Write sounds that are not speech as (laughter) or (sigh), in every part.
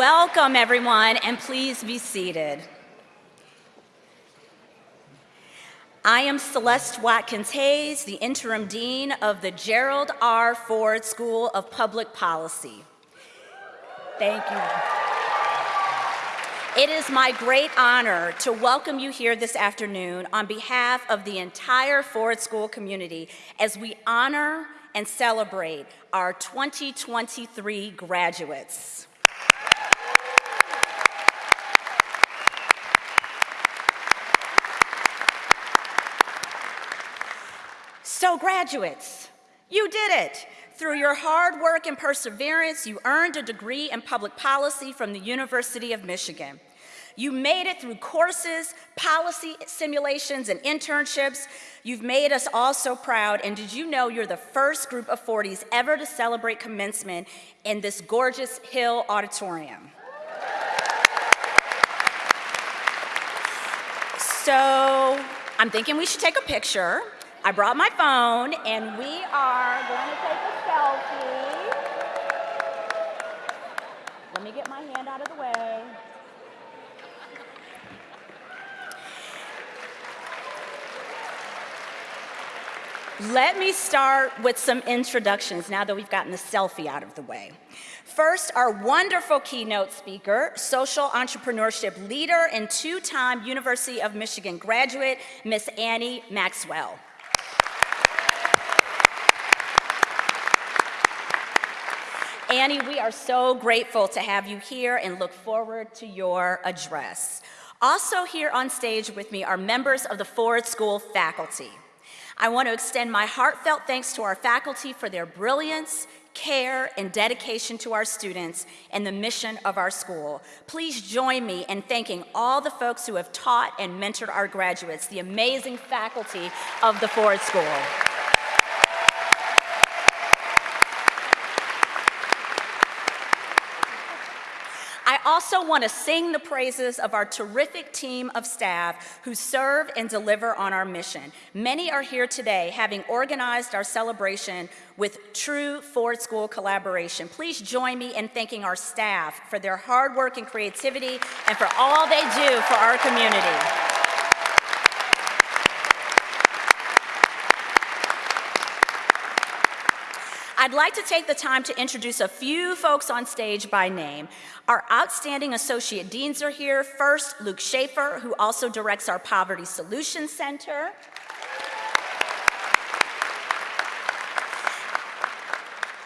Welcome, everyone, and please be seated. I am Celeste Watkins Hayes, the Interim Dean of the Gerald R. Ford School of Public Policy. Thank you. It is my great honor to welcome you here this afternoon on behalf of the entire Ford School community as we honor and celebrate our 2023 graduates. So graduates, you did it. Through your hard work and perseverance, you earned a degree in public policy from the University of Michigan. You made it through courses, policy simulations, and internships. You've made us all so proud, and did you know you're the first group of Fordies ever to celebrate commencement in this gorgeous Hill Auditorium? So I'm thinking we should take a picture. I brought my phone and we are going to take a selfie. Let me get my hand out of the way. Let me start with some introductions now that we've gotten the selfie out of the way. First, our wonderful keynote speaker, social entrepreneurship leader and two-time University of Michigan graduate, Miss Annie Maxwell. Annie, we are so grateful to have you here and look forward to your address. Also here on stage with me are members of the Ford School faculty. I want to extend my heartfelt thanks to our faculty for their brilliance, care, and dedication to our students and the mission of our school. Please join me in thanking all the folks who have taught and mentored our graduates, the amazing faculty of the Ford School. Also want to sing the praises of our terrific team of staff who serve and deliver on our mission. Many are here today having organized our celebration with true Ford School collaboration. Please join me in thanking our staff for their hard work and creativity and for all they do for our community. I'd like to take the time to introduce a few folks on stage by name. Our outstanding associate deans are here. First, Luke Schaefer, who also directs our Poverty Solutions Center.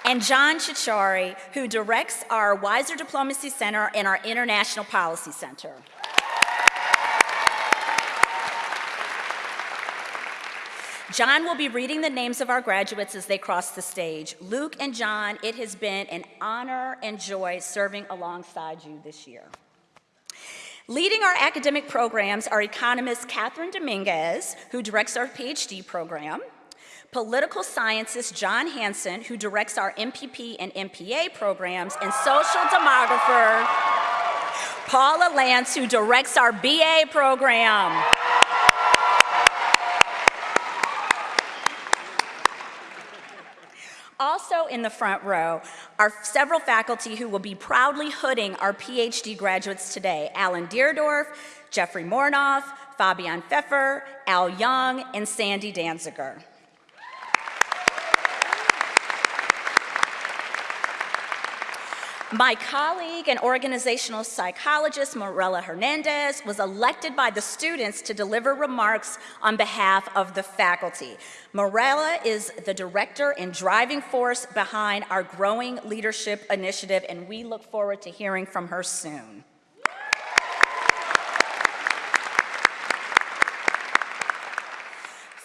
and John Ciorciari, who directs our Weiser Diplomacy Center and our International Policy Center. John will be reading the names of our graduates as they cross the stage. Luke and John, it has been an honor and joy serving alongside you this year. Leading our academic programs are economist Kathryn Dominguez, who directs our PhD program, political scientist John Hanson, who directs our MPP and MPA programs, and social demographer Paula Lantz, who directs our BA program. Also in the front row are several faculty who will be proudly hooding our PhD graduates today, Alan Deardorff, Jeffrey Morenoff, Fabian Pfeffer, Al Young, and Sandy Danziger. My colleague and organizational psychologist, Morela Hernandez, was elected by the students to deliver remarks on behalf of the faculty. Morela is the director and driving force behind our growing leadership initiative, and we look forward to hearing from her soon.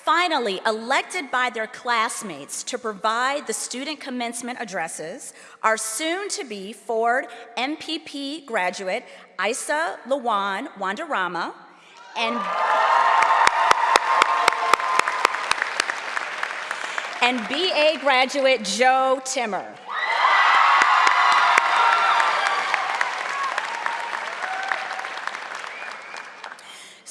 Finally, elected by their classmates to provide the student commencement addresses are soon-to-be Ford MPP graduate Isa Lawan Wandarama and and BA graduate Joe Timmer.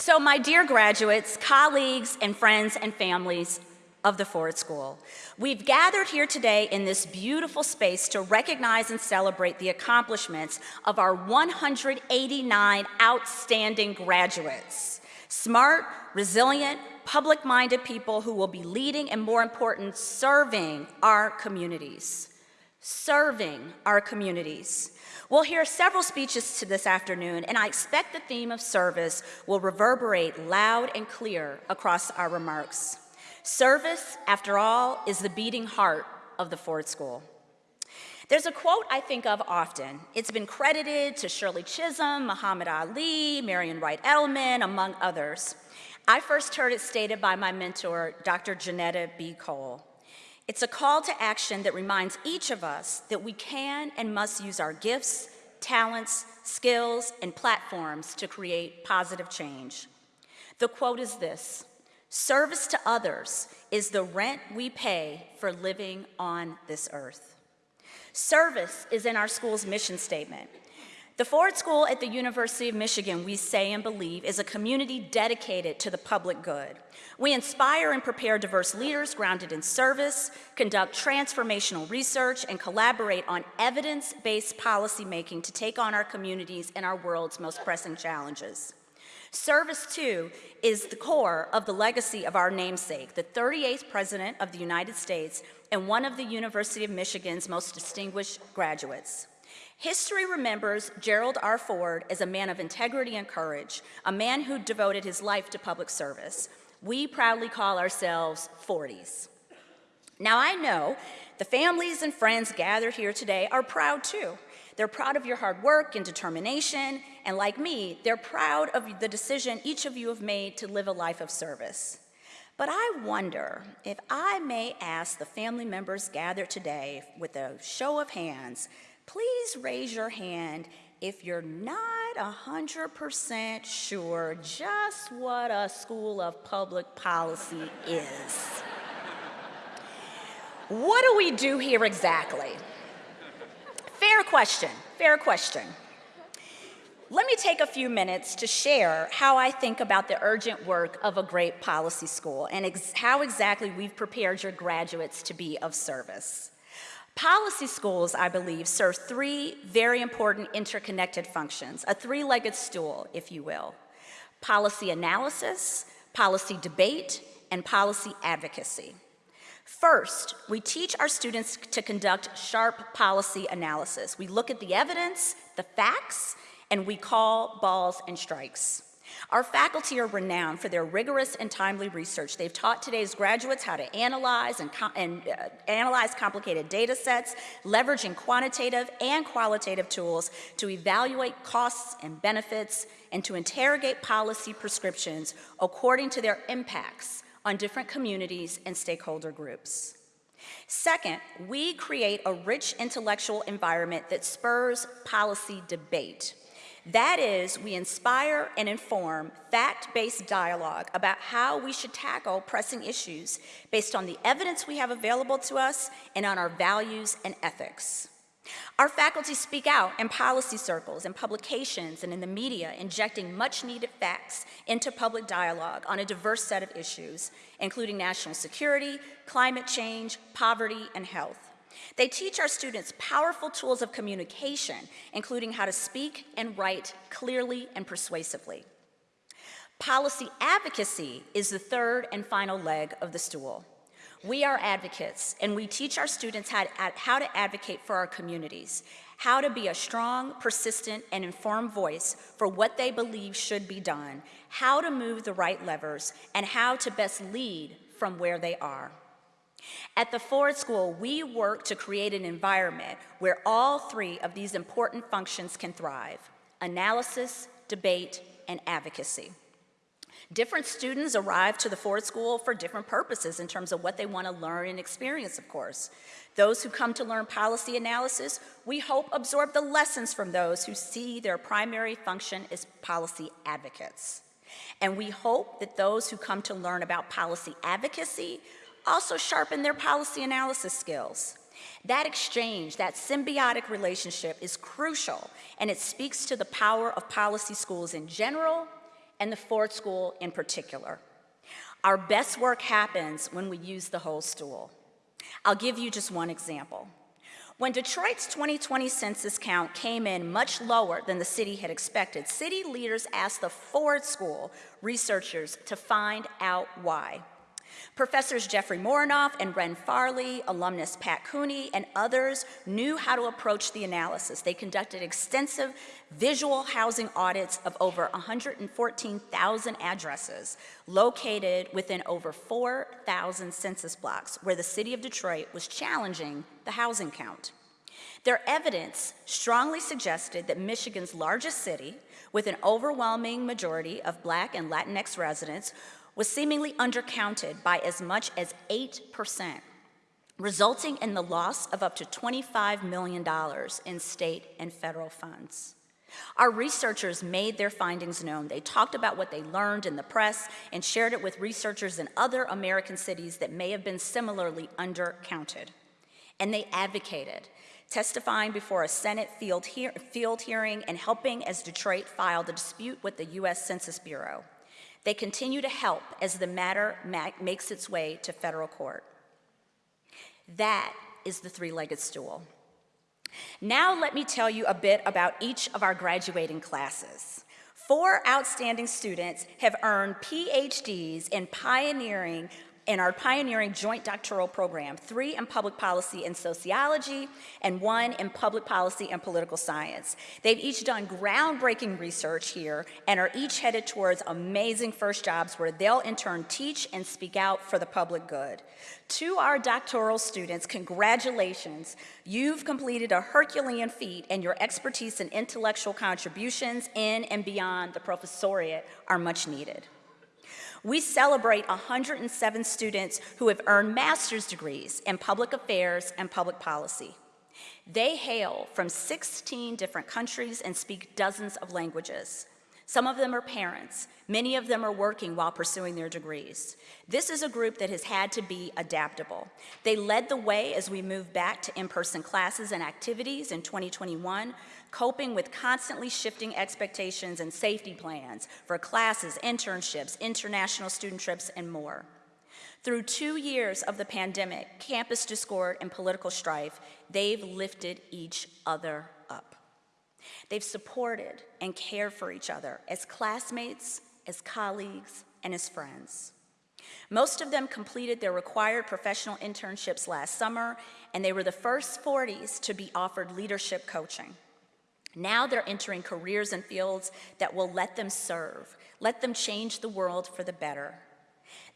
So my dear graduates, colleagues, and friends and families, of the Ford School. We've gathered here today in this beautiful space to recognize and celebrate the accomplishments of our 189 outstanding graduates. Smart, resilient, public-minded people who will be leading and more important, serving our communities. Serving our communities. We'll hear several speeches this afternoon, and I expect the theme of service will reverberate loud and clear across our remarks. Service, after all, is the beating heart of the Ford School. There's a quote I think of often. It's been credited to Shirley Chisholm, Muhammad Ali, Marian Wright Edelman, among others. I first heard it stated by my mentor, Dr. Johnnetta B. Cole. It's a call to action that reminds each of us that we can and must use our gifts, talents, skills, and platforms to create positive change. The quote is this, service to others is the rent we pay for living on this earth. Service is in our school's mission statement. The Ford School at the University of Michigan, we say and believe, is a community dedicated to the public good. We inspire and prepare diverse leaders grounded in service, conduct transformational research, and collaborate on evidence-based policymaking to take on our communities and our world's most pressing challenges. Service, too, is the core of the legacy of our namesake, the 38th President of the United States and one of the University of Michigan's most distinguished graduates. History remembers Gerald R. Ford as a man of integrity and courage, a man who devoted his life to public service. We proudly call ourselves Fordies. Now I know the families and friends gathered here today are proud too. They're proud of your hard work and determination, and like me, they're proud of the decision each of you have made to live a life of service. But I wonder if I may ask the family members gathered today with a show of hands please raise your hand if you're not 100% sure just what a school of public policy is. what do we do here exactly? Fair question, fair question. Let me take a few minutes to share how I think about the urgent work of a great policy school and ex how exactly we've prepared your graduates to be of service. Policy schools, I believe, serve three very important interconnected functions, a three-legged stool, if you will. Policy analysis, policy debate, and policy advocacy. First, we teach our students to conduct sharp policy analysis. We look at the evidence, the facts, and we call balls and strikes. Our faculty are renowned for their rigorous and timely research. They've taught today's graduates how to analyze and, and uh, analyze complicated data sets, leveraging quantitative and qualitative tools to evaluate costs and benefits and to interrogate policy prescriptions according to their impacts on different communities and stakeholder groups. Second, we create a rich intellectual environment that spurs policy debate. That is, we inspire and inform fact-based dialogue about how we should tackle pressing issues based on the evidence we have available to us and on our values and ethics. Our faculty speak out in policy circles, in publications, and in the media, injecting much needed facts into public dialogue on a diverse set of issues, including national security, climate change, poverty, and health. They teach our students powerful tools of communication, including how to speak and write clearly and persuasively. Policy advocacy is the third and final leg of the stool. We are advocates, and we teach our students how to, how to advocate for our communities, how to be a strong, persistent, and informed voice for what they believe should be done, how to move the right levers, and how to best lead from where they are. At the Ford School, we work to create an environment where all three of these important functions can thrive, analysis, debate, and advocacy. Different students arrive to the Ford School for different purposes in terms of what they want to learn and experience, of course. Those who come to learn policy analysis, we hope absorb the lessons from those who see their primary function as policy advocates. And we hope that those who come to learn about policy advocacy also sharpen their policy analysis skills. That exchange, that symbiotic relationship is crucial, and it speaks to the power of policy schools in general and the Ford School in particular. Our best work happens when we use the whole stool. I'll give you just one example. When Detroit's 2020 census count came in much lower than the city had expected, city leaders asked the Ford School researchers to find out why. Professors Jeffrey Morenoff and Ren Farley, alumnus Pat Cooney, and others knew how to approach the analysis. They conducted extensive visual housing audits of over 114,000 addresses located within over 4,000 census blocks where the city of Detroit was challenging the housing count. Their evidence strongly suggested that Michigan's largest city, with an overwhelming majority of Black and Latinx residents, was seemingly undercounted by as much as 8%, resulting in the loss of up to $25 million in state and federal funds. Our researchers made their findings known. They talked about what they learned in the press and shared it with researchers in other American cities that may have been similarly undercounted. And they advocated, testifying before a Senate field, field hearing and helping as Detroit filed a dispute with the U.S. Census Bureau. They continue to help as the matter makes its way to federal court. That is the three-legged stool. Now let me tell you a bit about each of our graduating classes. Four outstanding students have earned PhDs in pioneering in our pioneering joint doctoral program, three in public policy and sociology, and one in public policy and political science. They've each done groundbreaking research here and are each headed towards amazing first jobs where they'll in turn teach and speak out for the public good. To our doctoral students, congratulations. You've completed a Herculean feat and your expertise and intellectual contributions in and beyond the professoriate are much needed. We celebrate 107 students who have earned master's degrees in public affairs and public policy. They hail from 16 different countries and speak dozens of languages. Some of them are parents. Many of them are working while pursuing their degrees. This is a group that has had to be adaptable. They led the way as we moved back to in-person classes and activities in 2021, coping with constantly shifting expectations and safety plans for classes, internships, international student trips, and more. Through two years of the pandemic, campus discord, and political strife, they've lifted each other up. They've supported and cared for each other as classmates, as colleagues, and as friends. Most of them completed their required professional internships last summer, and they were the first Fordies to be offered leadership coaching. Now they're entering careers and fields that will let them serve, let them change the world for the better.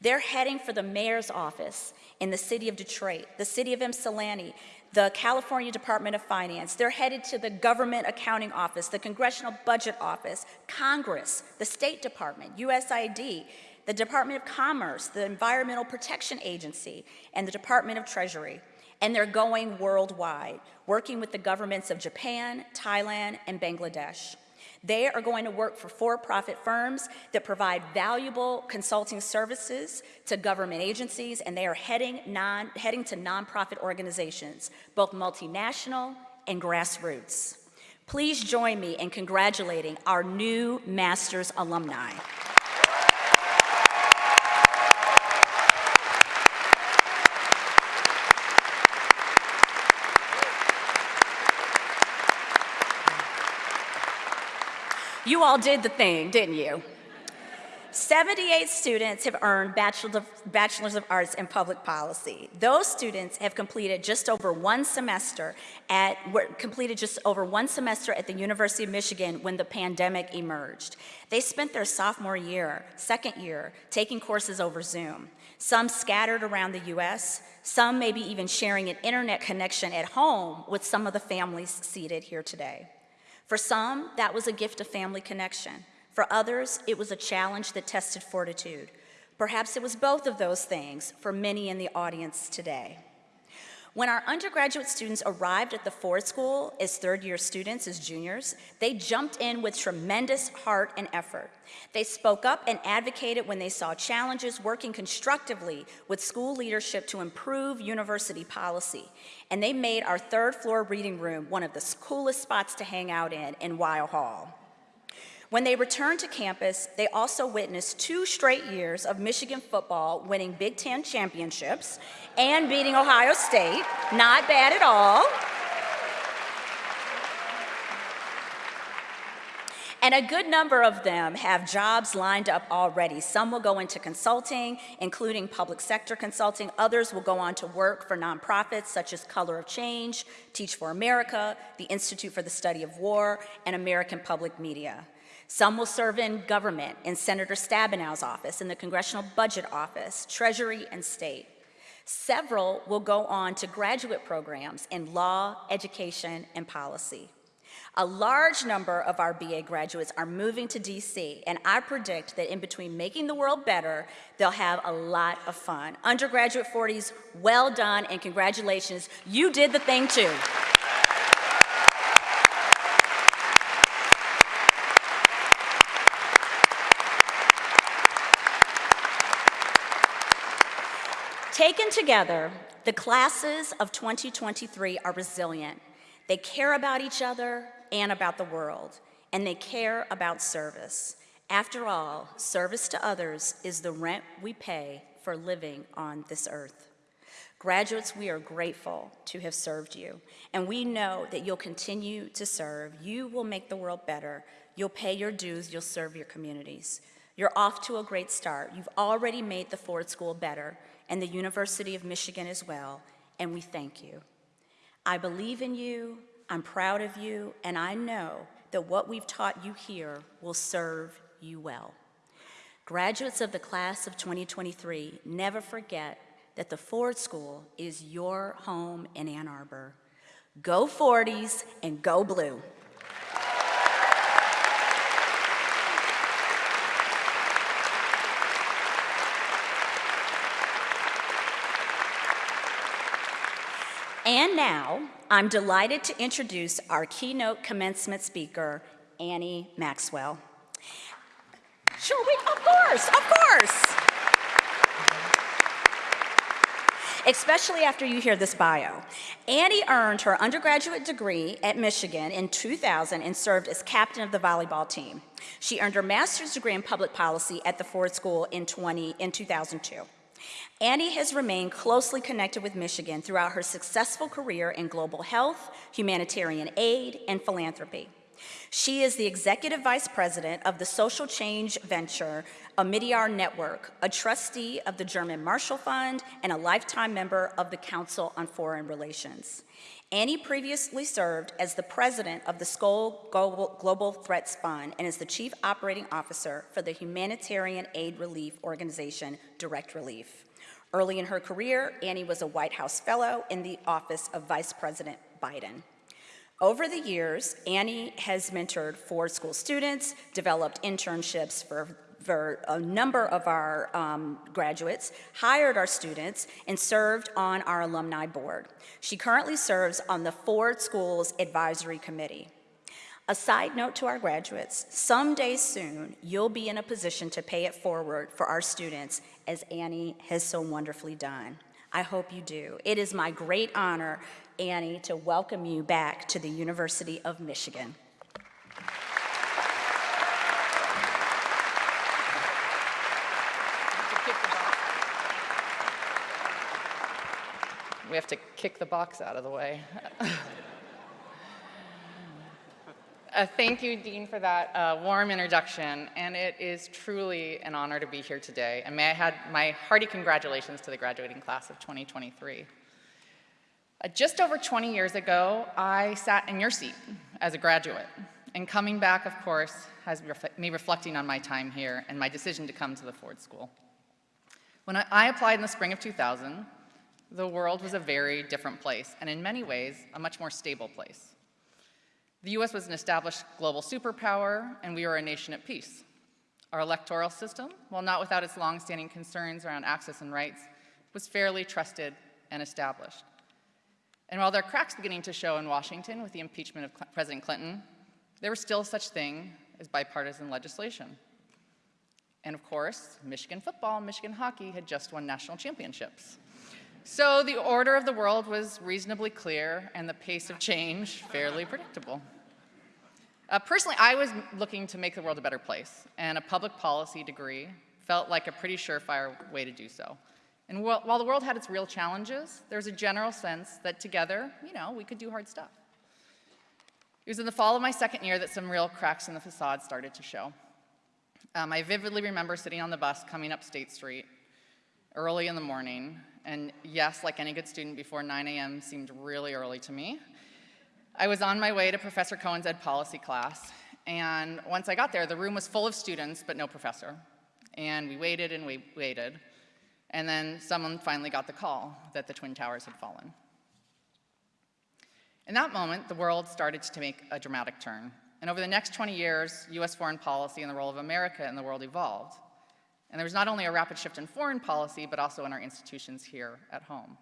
They're heading for the mayor's office in the city of Detroit, the city of Ypsilanti, the California Department of Finance. They're headed to the Government Accounting Office, the Congressional Budget Office, Congress, the State Department, USAID, the Department of Commerce, the Environmental Protection Agency, and the Department of Treasury and they're going worldwide, working with the governments of Japan, Thailand, and Bangladesh. They are going to work for for-profit firms that provide valuable consulting services to government agencies, and they are heading, non, heading to nonprofit organizations, both multinational and grassroots. Please join me in congratulating our new master's alumni. You all did the thing, didn't you? 78 students have earned Bachelors of Arts in Public Policy. Those students have completed just over one semester at, completed just over one semester at the University of Michigan when the pandemic emerged. They spent their sophomore year, second year, taking courses over Zoom. Some scattered around the US, some maybe even sharing an internet connection at home with some of the families seated here today. For some, that was a gift of family connection. For others, it was a challenge that tested fortitude. Perhaps it was both of those things for many in the audience today. When our undergraduate students arrived at the Ford School as third year students, as juniors, they jumped in with tremendous heart and effort. They spoke up and advocated when they saw challenges working constructively with school leadership to improve university policy. And they made our third floor reading room one of the coolest spots to hang out in in Weill Hall. When they returned to campus, they also witnessed two straight years of Michigan football winning Big Ten championships and beating Ohio State. Not bad at all. And a good number of them have jobs lined up already. Some will go into consulting, including public sector consulting. Others will go on to work for nonprofits such as Color of Change, Teach for America, the Institute for the Study of War, and American Public Media. Some will serve in government, in Senator Stabenow's office, in the Congressional Budget Office, Treasury, and State. Several will go on to graduate programs in law, education, and policy. A large number of our BA graduates are moving to DC, and I predict that in between making the world better, they'll have a lot of fun. Undergraduate Fordies, well done and congratulations. You did the thing too. Taken together, the classes of 2023 are resilient. They care about each other and about the world, and they care about service. After all, service to others is the rent we pay for living on this earth. Graduates, we are grateful to have served you, and we know that you'll continue to serve. You will make the world better. You'll pay your dues. You'll serve your communities. You're off to a great start. You've already made the Ford School better, and the University of Michigan as well, and we thank you. I believe in you, I'm proud of you, and I know that what we've taught you here will serve you well. Graduates of the class of 2023, never forget that the Ford School is your home in Ann Arbor. Go Fordies and go blue. And now, I'm delighted to introduce our keynote commencement speaker, Annie Maxwell. Sure, we, of course, of course. Especially after you hear this bio. Annie earned her undergraduate degree at Michigan in 2000 and served as captain of the volleyball team. She earned her master's degree in public policy at the Ford School in, 20, in 2002. Annie has remained closely connected with Michigan throughout her successful career in global health, humanitarian aid, and philanthropy. She is the executive vice president of the social change venture Omidyar Network, a trustee of the German Marshall Fund, and a lifetime member of the Council on Foreign Relations. Annie previously served as the president of the Skoll Global Threats Fund and is the chief operating officer for the humanitarian aid relief organization Direct Relief. Early in her career, Annie was a White House Fellow in the office of Vice President Biden. Over the years, Annie has mentored Ford School students, developed internships for, for a number of our um, graduates, hired our students, and served on our alumni board. She currently serves on the Ford Schools Advisory Committee. A side note to our graduates, someday soon, you'll be in a position to pay it forward for our students as Annie has so wonderfully done. I hope you do. It is my great honor, Annie, to welcome you back to the University of Michigan. We have to kick the box out of the way. (laughs) Uh, thank you, Dean, for that uh, warm introduction, and it is truly an honor to be here today. And may I add my hearty congratulations to the graduating class of 2023. Uh, just over 20 years ago, I sat in your seat as a graduate, and coming back, of course, has ref me reflecting on my time here and my decision to come to the Ford School. When I, I applied in the spring of 2000, the world was a very different place, and in many ways, a much more stable place. The US was an established global superpower, and we were a nation at peace. Our electoral system, while not without its longstanding concerns around access and rights, was fairly trusted and established. And while there are cracks beginning to show in Washington with the impeachment of Cl President Clinton, there was still such thing as bipartisan legislation. And of course, Michigan football and Michigan hockey had just won national championships. So the order of the world was reasonably clear and the pace of change fairly predictable. Uh, personally, I was looking to make the world a better place, and a public policy degree felt like a pretty surefire way to do so. And wh while the world had its real challenges, there was a general sense that together, you know, we could do hard stuff. It was in the fall of my second year that some real cracks in the facade started to show. Um, I vividly remember sitting on the bus coming up State Street early in the morning, and yes, like any good student, before 9 a.m. seemed really early to me. I was on my way to Professor Cohen's ed policy class, and once I got there, the room was full of students, but no professor. And we waited and we waited, and then someone finally got the call that the Twin Towers had fallen. In that moment, the world started to make a dramatic turn. And over the next 20 years, US foreign policy and the role of America in the world evolved. And there was not only a rapid shift in foreign policy, but also in our institutions here at home.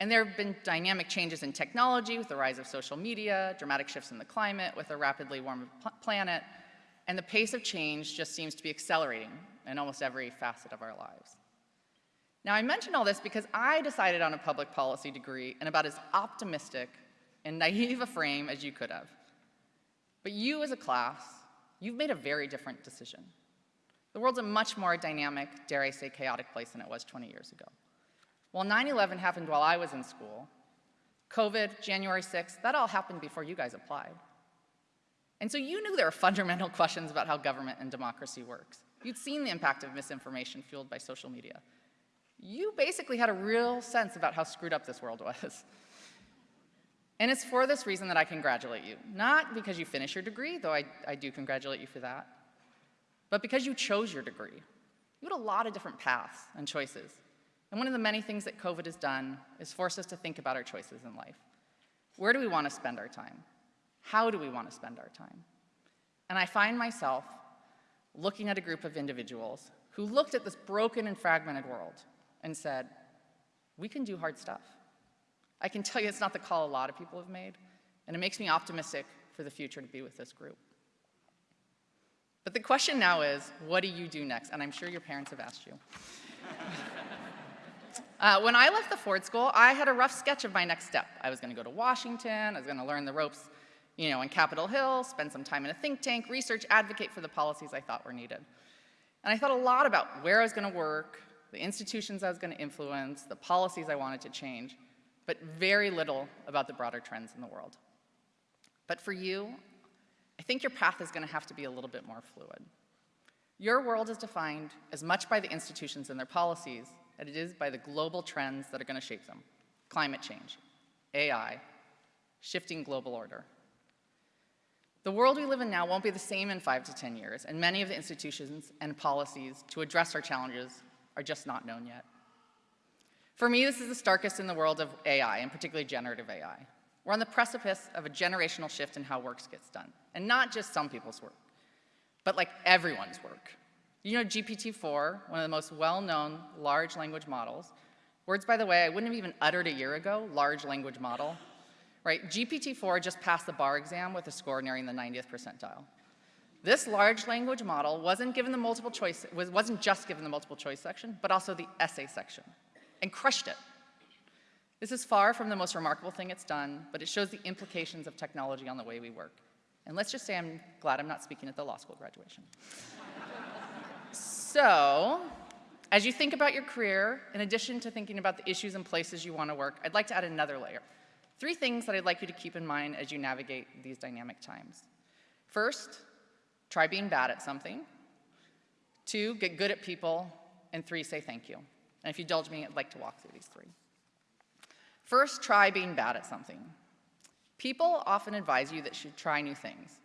And there have been dynamic changes in technology with the rise of social media, dramatic shifts in the climate with a rapidly warming planet, and the pace of change just seems to be accelerating in almost every facet of our lives. Now, I mention all this because I decided on a public policy degree in about as optimistic and naive a frame as you could have. But you as a class, you've made a very different decision. The world's a much more dynamic, dare I say chaotic place than it was 20 years ago. While 9-11 happened while I was in school, COVID, January 6th, that all happened before you guys applied. And so you knew there were fundamental (laughs) questions about how government and democracy works. You'd seen the impact of misinformation fueled by social media. You basically had a real sense about how screwed up this world (laughs) was. And it's for this reason that I congratulate you. Not because you finished your degree, though I, I do congratulate you for that, but because you chose your degree. You had a lot of different paths and choices. And one of the many things that COVID has done is force us to think about our choices in life. Where do we want to spend our time? How do we want to spend our time? And I find myself looking at a group of individuals who looked at this broken and fragmented world and said, we can do hard stuff. I can tell you it's not the call a lot of people have made, and it makes me optimistic for the future to be with this group. But the question now is, what do you do next? And I'm sure your parents have asked you. (laughs) uh, when I left the Ford School, I had a rough sketch of my next step. I was going to go to Washington, I was going to learn the ropes you know, in Capitol Hill, spend some time in a think tank, research, advocate for the policies I thought were needed. And I thought a lot about where I was going to work, the institutions I was going to influence, the policies I wanted to change but very little about the broader trends in the world. But for you, I think your path is going to have to be a little bit more fluid. Your world is defined as much by the institutions and their policies as it is by the global trends that are going to shape them. Climate change, AI, shifting global order. The world we live in now won't be the same in five to 10 years, and many of the institutions and policies to address our challenges are just not known yet. For me, this is the starkest in the world of AI, and particularly generative AI. We're on the precipice of a generational shift in how work gets done, and not just some people's work, but like everyone's work. You know GPT-4, one of the most well-known large language models, words, by the way, I wouldn't have even uttered a year ago, large language model, right? GPT-4 just passed the bar exam with a score nearing the 90th percentile. This large language model wasn't given the multiple choice, wasn't just given the multiple choice section, but also the essay section and crushed it. This is far from the most remarkable thing it's done, but it shows the implications of technology on the way we work. And let's just say I'm glad I'm not speaking at the law school graduation. so, as you think about your career, in addition to thinking about the issues and places you want to work, I'd like to add another layer. Three things that I'd like you to keep in mind as you navigate these dynamic times. First, try being bad at something. Two, get good at people. And three, say thank you. And if you indulge me, I'd like to walk through these three. First, try being bad at something. People often advise you that you should try new things.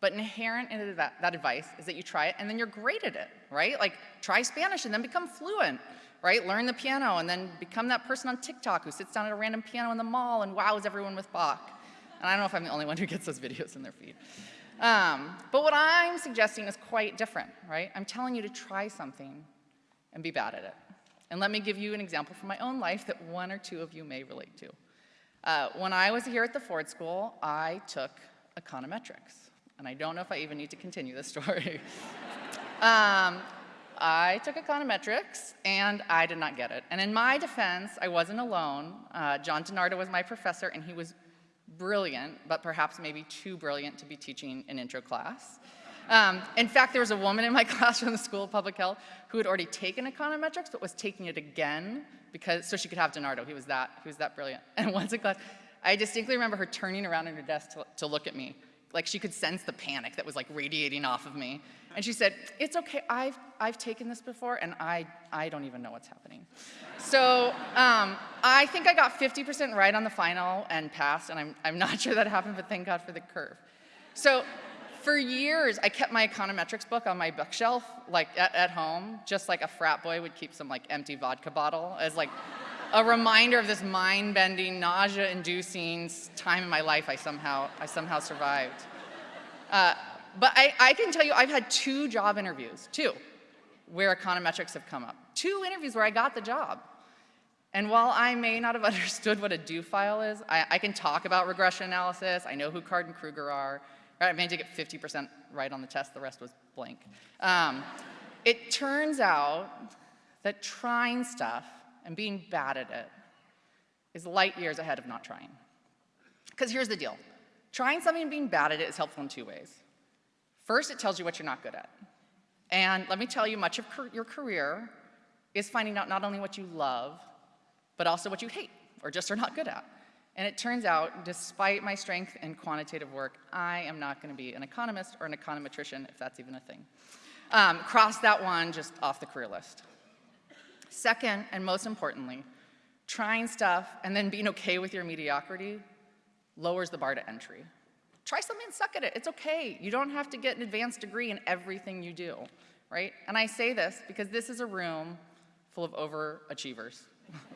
But inherent in that, advice is that you try it and then you're great at it, right? Like try Spanish and then become fluent, right? Learn the piano and then become that person on TikTok who sits down at a random piano in the mall and wows everyone with Bach. And I don't know if I'm the only one who gets those videos in their feed. Um, but what I'm suggesting is quite different, right? I'm telling you to try something and be bad at it. And let me give you an example from my own life that one or two of you may relate to. Uh, when I was here at the Ford School, I took econometrics. And I don't know if I even need to continue this (laughs) story. um, I took econometrics, and I did not get it. And in my defense, I wasn't alone. Uh, John DiNardo was my professor, and he was brilliant, but perhaps maybe too brilliant to be teaching an intro class. Um, in fact, there was a woman in my (laughs) class from the School of Public Health who had already taken econometrics, but was taking it again because so she could have DiNardo. He was that he was that brilliant. (laughs) And once in class, I distinctly remember her turning around in her desk to, to look at me, like she could sense the panic that was like radiating off of me. And she said, "It's okay. I've I've taken this before, and I I don't even know what's happening." So um, I think I got 50% right on the final and passed, and I'm I'm not (laughs) sure that happened, but thank God for the curve. So for years, I kept my econometrics book on my bookshelf, like at, at home, just like a frat boy would keep some like empty vodka bottle as like a reminder of this mind-bending, nausea-inducing time in my life I somehow, I somehow survived. Uh, but I, I can tell you I've had two job interviews, two, where econometrics have come up. Two interviews where I got the job. And while I may not have (laughs) understood what a do file is, I, I can talk about regression analysis, I know who Card and Krueger are, Right, I managed to get 50% right on the test, the rest was blank. Um, it turns out that trying stuff and being bad at it is light years ahead of not trying. Because here's the deal. Trying something and being bad at it is helpful in two ways. First, it tells you what you're not good at. And let me tell you, much of your career is finding out not only what you love, but also what you hate or just are not good at. And it turns out, despite my strength in quantitative work, I am not going to be an economist or an econometrician, if that's even a thing. Um, cross that one just off the career list. Second, and most importantly, trying stuff and then being okay with your mediocrity lowers the bar to entry. Try something and suck at it. It's okay. You don't have to get an advanced degree in everything you do, right? And I say this because this is a room full of overachievers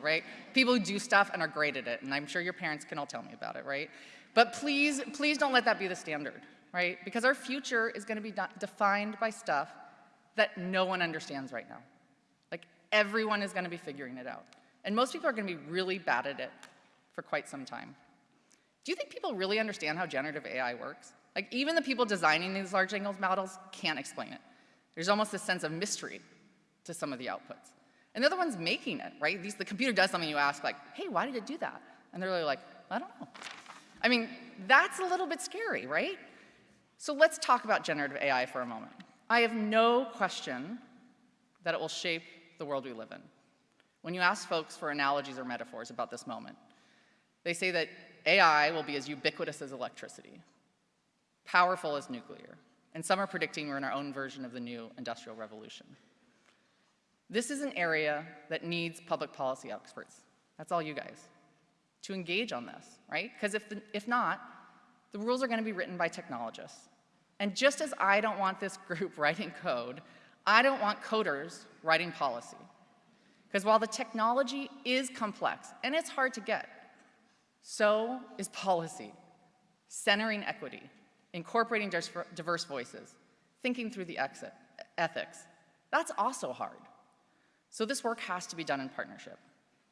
right? People who do stuff and are great at it, and I'm sure your parents can all tell me about it, right? But please, please don't let that be the standard, right? Because our future is gonna be defined by stuff that no one understands right now. Like, everyone is gonna be figuring it out. And most people are gonna be really bad at it for quite some time. Do you think people really understand how generative AI works? Like, even the people designing these large language models can't explain it. There's almost a sense of mystery to some of the outputs. And the ones making it, right? These, the computer does something, you ask like, hey, why did it do that? And they're really like, I don't know. I mean, that's a little bit scary, right? So let's talk about generative AI for a moment. I have no question that it will shape the world we live in. When you ask folks for analogies or metaphors about this moment, they say that AI will be as ubiquitous as electricity, powerful as nuclear, and some are predicting we're in our own version of the new industrial revolution. This is an area that needs public policy experts. That's all you guys. To engage on this, right? Because if, if not, the rules are going to be written by technologists. And just as I don't want this (laughs) group writing code, I don't want coders writing policy. Because while the technology is complex and it's hard to get, so is policy, centering equity, incorporating diverse voices, thinking through the exit, ethics. That's also hard. So this work has to be done in partnership.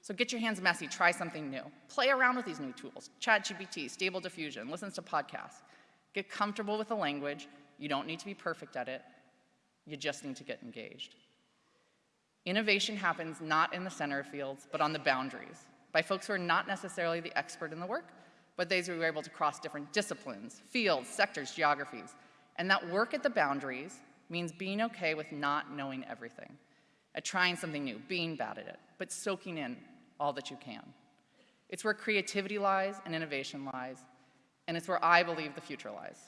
So get your hands messy, try something new. Play around with these new tools, ChatGPT, Stable Diffusion, listen to podcasts. Get comfortable with the language. You don't need to be perfect at it. You just need to get engaged. Innovation happens not in the center of fields, but on the boundaries, by folks who are not necessarily the expert in the work, but those who are able to cross different disciplines, fields, sectors, geographies. And that work at the boundaries means being okay with not knowing everything at trying something new, being bad at it, but soaking in all that you can. It's where creativity lies and innovation lies, and it's where I believe the future lies.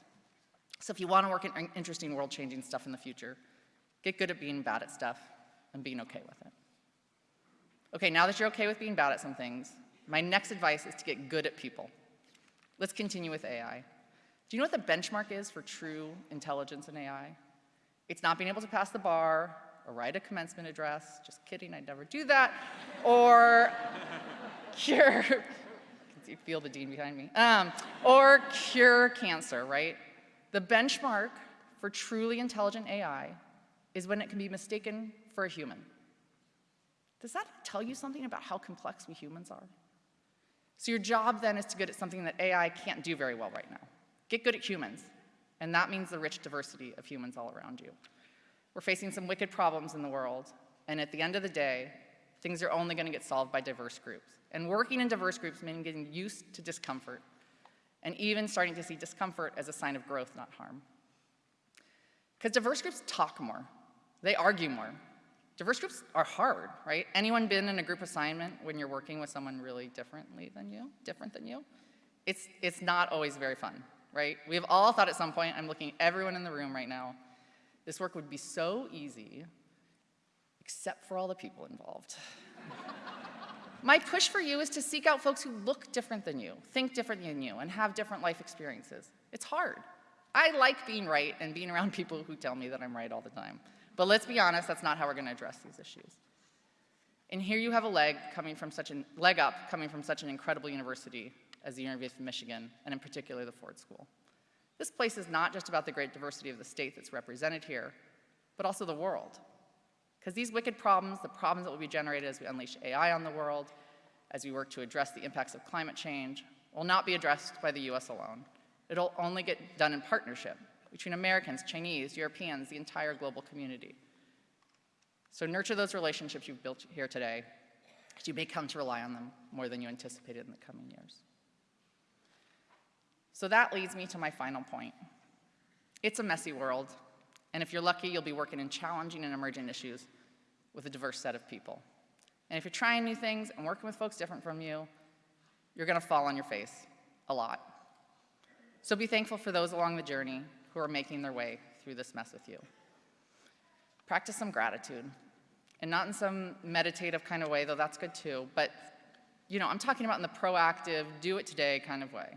So if you want to work in interesting world-changing stuff in the future, get good at being bad at stuff and being okay with it. Okay, now that you're okay with being bad at some things, my next advice is to get good at people. Let's continue with AI. Do you know what the benchmark is for true intelligence in AI? It's not being able to pass the bar or write a commencement address. Just kidding, I'd never do that. or (laughs) cure, you feel the dean behind me. Um, or cure cancer, right? The benchmark for truly intelligent AI is when it can be mistaken for a human. Does that tell you something about how complex we humans are? So your job then is to get at something that AI can't do very well right now. Get good at humans, and that means the rich diversity of humans all around you. We're facing some wicked problems in the world, and at the end of the day, things are only going to get solved by diverse groups. And working in diverse groups means getting used to discomfort and even starting to see discomfort as a sign of growth, not harm. Because diverse groups talk more, they argue more. Diverse groups are hard, right? Anyone been in a group assignment when you're working with someone really differently than you, different than you? It's, it's not always very fun, right? We have all thought at some point, I'm looking everyone in the room right now, this work would be so easy, except for all the people involved. (laughs) My push for you is to seek out folks who look different than you, think different than you, and have different life experiences. It's hard. I like being right and being around people who tell me that I'm right all the time. But let's be honest, that's not how we're going to address these issues. And here you have a leg coming from such an leg up coming from such an incredible university as the University of Michigan, and in particular the Ford School. This place is not just about the great diversity of the state that's represented here, but also the world. Because these wicked problems, the problems that will be generated as we unleash AI on the world, as we work to address the impacts of climate change, will not be addressed by the US alone. It'll only get done in partnership between Americans, Chinese, Europeans, the entire global community. So nurture those relationships you've built here today, because you may come to rely on them more than you anticipated in the coming years. So that leads me to my final point. It's a messy world, and if you're lucky, you'll be working in challenging and emergent issues with a diverse set of people. And if you're trying new things and working with folks different from you, you're gonna fall on your face a lot. So be thankful for those along the journey who are making their way through this mess with you. Practice some gratitude, and not in some meditative kind of way, though that's good too, but you know, I'm talking about in the proactive, do it today kind of way.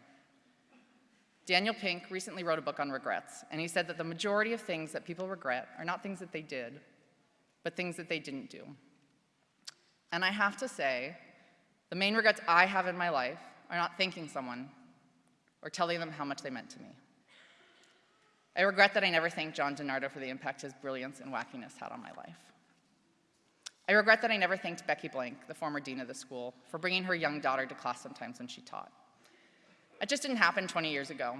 Daniel Pink recently wrote a book on regrets, and he said that the majority of things that people regret are not things that they did, but things that they didn't do. And I have to say, the main regrets I have in my life are not thanking someone or telling them how much they meant to me. I regret that I never thanked John DiNardo for the impact his brilliance and wackiness had on my life. I regret that I never thanked Becky Blank, the former dean of the school, for bringing her young daughter to class sometimes when she taught. It just didn't happen 20 years ago.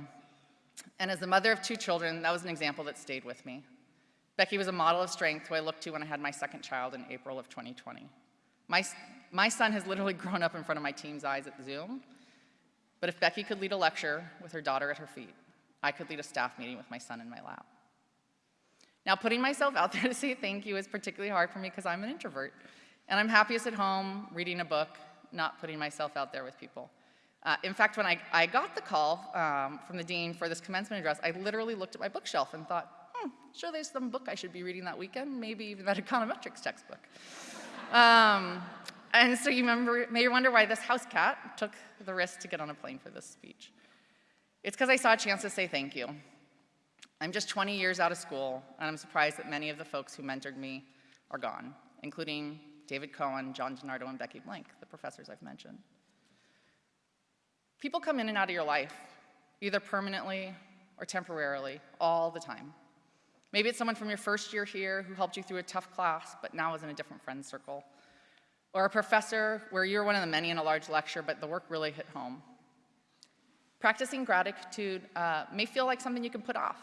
And as the mother of two children, that was an example that stayed with me. Becky was a model of strength who I looked to when I had my second child in April of 2020. My, my son has literally (laughs) grown up in front of my team's eyes at Zoom, but if Becky could lead a lecture with her daughter at her feet, I could lead a staff meeting with my son in my lap. Now, putting myself out (laughs) there to say thank you is particularly hard for me because I'm an introvert, and I'm happiest at home reading a book, not putting myself out there with people. Uh, in fact, when I, I got the call um, from the dean for this commencement address, I literally looked at my bookshelf and thought, hmm, sure there's some book I should be reading that weekend, maybe even that (laughs) econometrics textbook. um, and so you remember, may wonder why this house cat took the risk to get on a plane for this speech. It's because I saw a chance to say thank you. I'm just 20 years out of school, and I'm surprised that many of the folks who mentored me are gone, including David Cohen, John DiNardo, and Becky Blank, the professors I've mentioned. People come in and out of your life, either permanently or temporarily, all the time. Maybe it's someone from your first year here who helped you through a tough class, but now is in a different friend circle. Or a professor where you're one of the many in a large lecture, but the work really hit home. Practicing gratitude uh, may feel like something you can put off,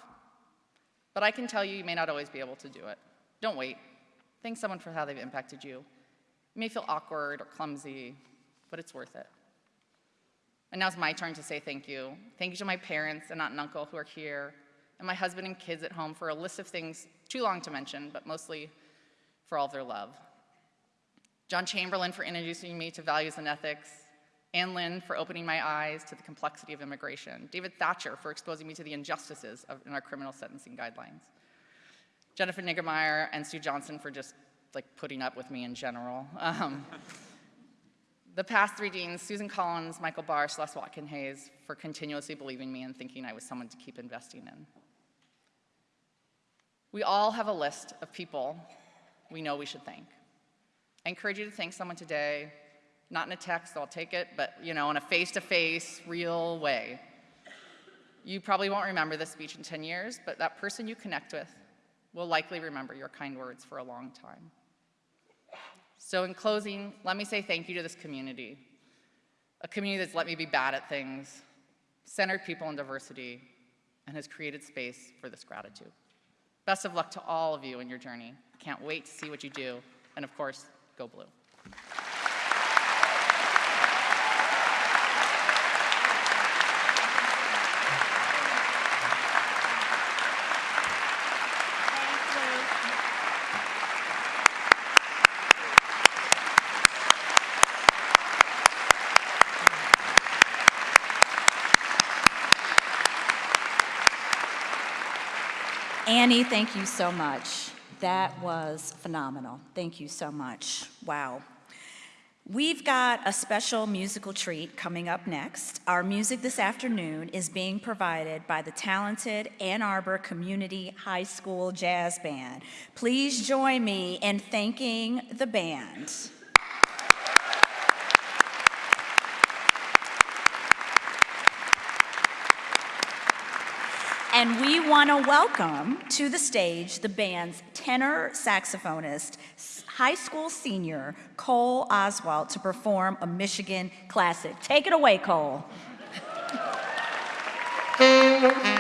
but I can tell you, you may not always be able to do it. Don't wait. Thank someone for how they've impacted you. It may feel awkward or clumsy, but it's worth it. And now it's my turn to say thank you. Thank you to my parents and aunt and uncle who are here, and my husband and kids at home for a list of things too long to mention, but mostly for all of their love. John Chamberlin for introducing me to values and ethics, Ann Lin for opening my eyes to the complexity of immigration, David Thacher for exposing me to the injustices of, in our criminal sentencing guidelines, Jennifer Niggemeyer and Sue Johnson for just like putting up with me in general. Um, the past three deans, Susan Collins, Michael Barr, Celeste Watkins-Hayes, for continuously believing me and thinking I was someone to keep investing in. We all have a list of people we know we should thank. I encourage you to thank someone today, not in a text, I'll take it, but you know, in a face-to-face, -face, real way. You probably won't remember this speech in 10 years, but that person you connect with will likely remember your kind words for a long time. So in closing, let me say thank you to this community, a community that's let me be bad at things, centered people in diversity, and has created space for this gratitude. Best of luck to all of you in your journey. Can't wait to see what you do, and of course, go blue. Annie, thank you so much. That was phenomenal. Thank you so much. Wow. We've got a special musical treat coming up next. Our music this afternoon is being provided by the talented Ann Arbor Community High School Jazz Band. Please join me in thanking the band. And we want to welcome to the stage the band's tenor saxophonist, high school senior Cole Oswald, to perform a Michigan classic. Take it away, Cole. (laughs)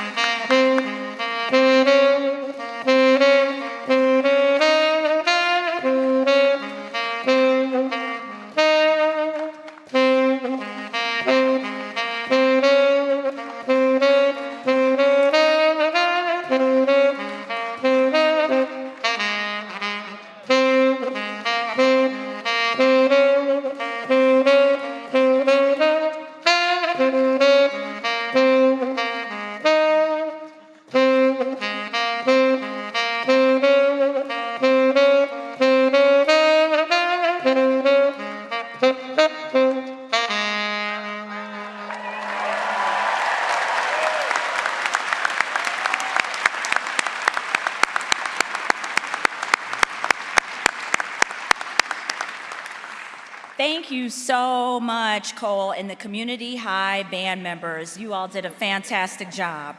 much, Cole, and the Community High band members. You all did a fantastic job.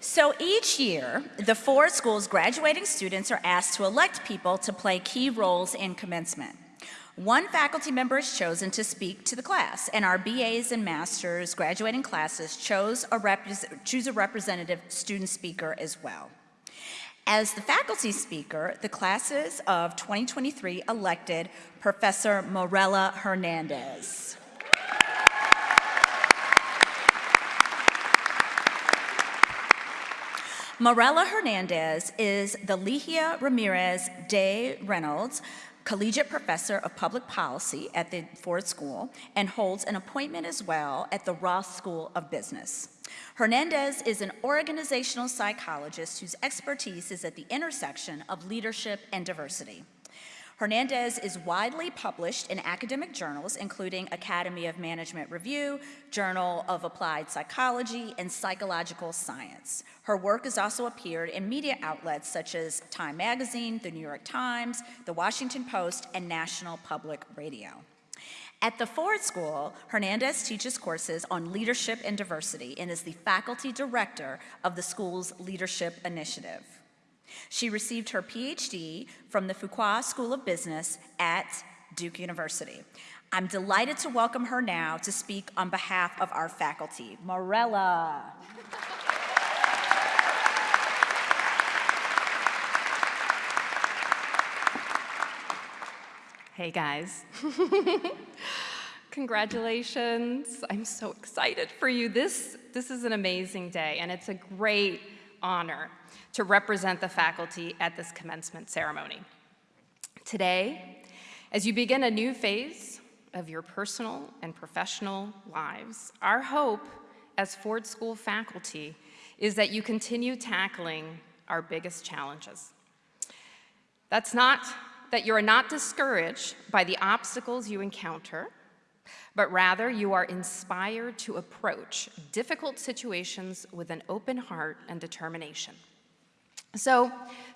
So each year, the Ford School's graduating students are asked to elect people to play key roles in commencement. One faculty member is chosen to speak to the class, and our BAs and masters graduating classes chose a choose a representative student speaker as well. As the faculty speaker, the classes of 2023 elected Professor Morela Hernandez. Morela Hernandez is the Ligia Ramirez de Reynolds Collegiate Professor of Public Policy at the Ford School and holds an appointment as well at the Ross School of Business. Hernandez is an organizational psychologist whose expertise is at the intersection of leadership and diversity. Hernandez is widely published in academic journals, including Academy of Management Review, Journal of Applied Psychology, and Psychological Science. Her work has also appeared in media outlets such as Time Magazine, The New York Times, The Washington Post, and National Public Radio. At the Ford School, Hernandez teaches courses on leadership and diversity and is the faculty director of the school's Leadership Initiative. She received her PhD from the Fuqua School of Business at Duke University. I'm delighted to welcome her now to speak on behalf of our faculty. Morela. Hey guys. (laughs) Congratulations. I'm so excited for you. This, this is an amazing day, and it's a great honor to represent the faculty at this commencement ceremony. Today, as you begin a new phase of your personal and professional lives, our hope as Ford School faculty is that you continue tackling our biggest challenges. That's not that you are not discouraged by the obstacles you encounter, but rather you are inspired to approach difficult situations with an open heart and determination. So,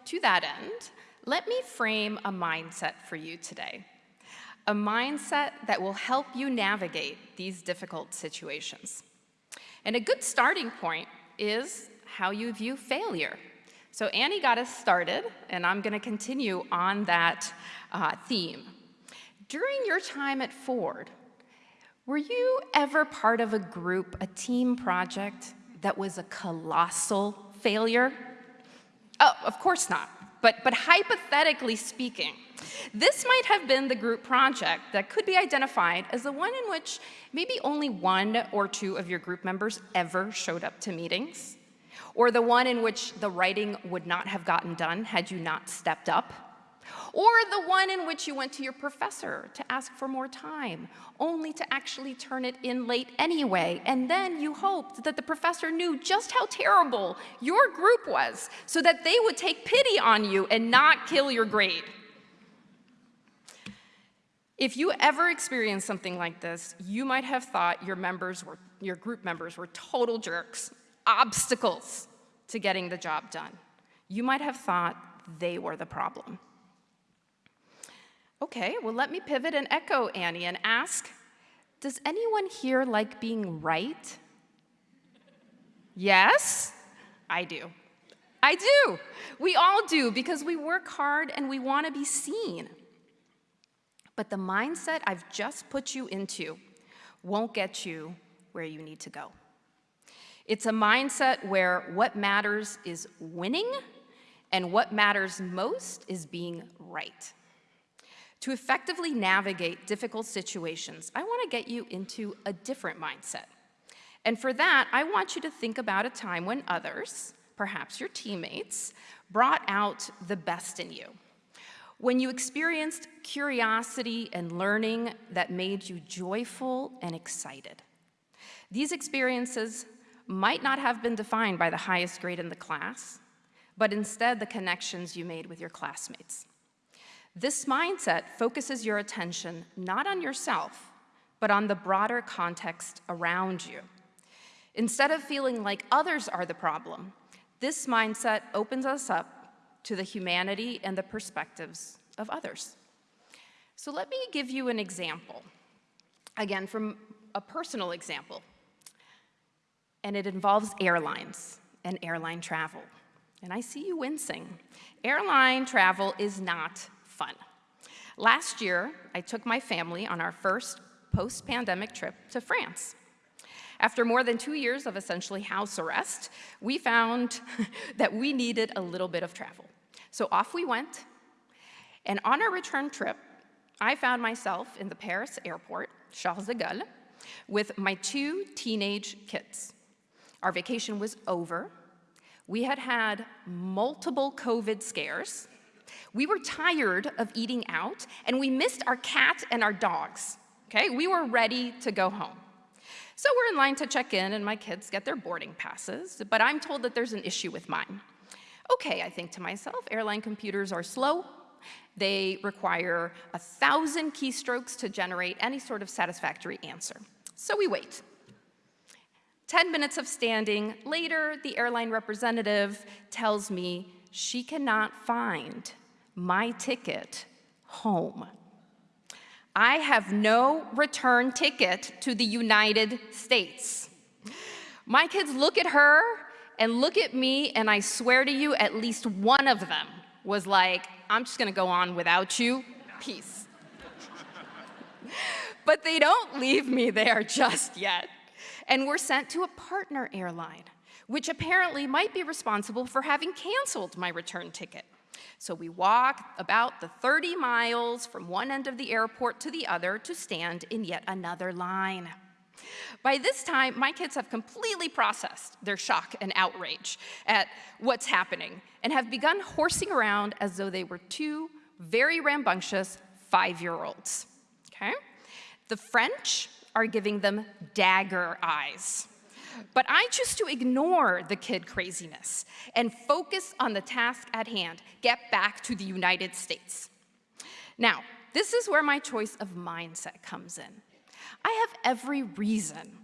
to that end, let me frame a mindset for you today. A mindset that will help you navigate these difficult situations. And a good starting point is how you view failure. So Annie got us started, and I'm going to continue on that uh, theme. During your time at Ford, were you ever part of a group, a team project that was a colossal failure? Oh, of course not. But, but hypothetically speaking, this might have been the group project that could be identified as the one in which maybe only one or two of your group members ever showed up to meetings, or the one in which the writing would not have gotten done had you not stepped up, Or the one in which you went to your professor to ask for more time, only to actually turn it in late anyway, and then you hoped that the professor knew just how terrible your group was so that they would take pity on you and not kill your grade. If you ever experienced something like this, you might have thought your members were, your group members were total jerks, obstacles to getting the job done. You might have thought they were the problem. Okay, well, let me pivot and echo Annie and ask Does anyone here like being right? Yes, I do. I do. We all do because we work hard and we want to be seen. But the mindset I've just put you into won't get you where you need to go. It's a mindset where what matters is winning and what matters most is being right. To effectively navigate difficult situations, I want to get you into a different mindset. And for that, I want you to think about a time when others, perhaps your teammates, brought out the best in you. When you experienced curiosity and learning that made you joyful and excited. These experiences might not have been defined by the highest grade in the class, but instead the connections you made with your classmates. This mindset focuses your attention not on yourself, but on the broader context around you. Instead of feeling like others are the problem, this mindset opens us up to the humanity and the perspectives of others. So let me give you an example, again, from a personal example. And it involves airlines and airline travel. And I see you wincing. Airline travel is not fun. Last year, I took my family on our first post-pandemic trip to France. After more than two years of essentially house arrest, we found (laughs) that we needed a little bit of travel. So off we went, and on our return trip, I found myself in the Paris airport, Charles de Gaulle, with my two teenage kids. Our vacation was over. We had had multiple COVID scares. We were tired of eating out, and we missed our cat and our dogs. Okay, we were ready to go home. So we're in line to check in, and my kids get their boarding passes, but I'm told that there's an issue with mine. Okay, I think to myself, airline computers are slow. They require a thousand keystrokes to generate any sort of satisfactory answer. So we wait. 10 minutes of standing later, the airline representative tells me she cannot find my ticket home. I have no return ticket to the United States. My kids look at her and look at me, and I swear to you, at least one of them was like, I'm just gonna go on without you, peace. but they don't leave me there just yet. And we're sent to a partner airline, which apparently might be responsible for having canceled my return ticket. So we walk about the 30 miles from one end of the airport to the other to stand in yet another line. By this time, my kids have completely processed their shock and outrage at what's happening and have begun horsing around as though they were two very rambunctious five-year-olds, okay? The French are giving them dagger eyes. But I choose to ignore the kid craziness and focus on the task at hand, get back to the United States. Now, this is where my choice of mindset comes in. I have every reason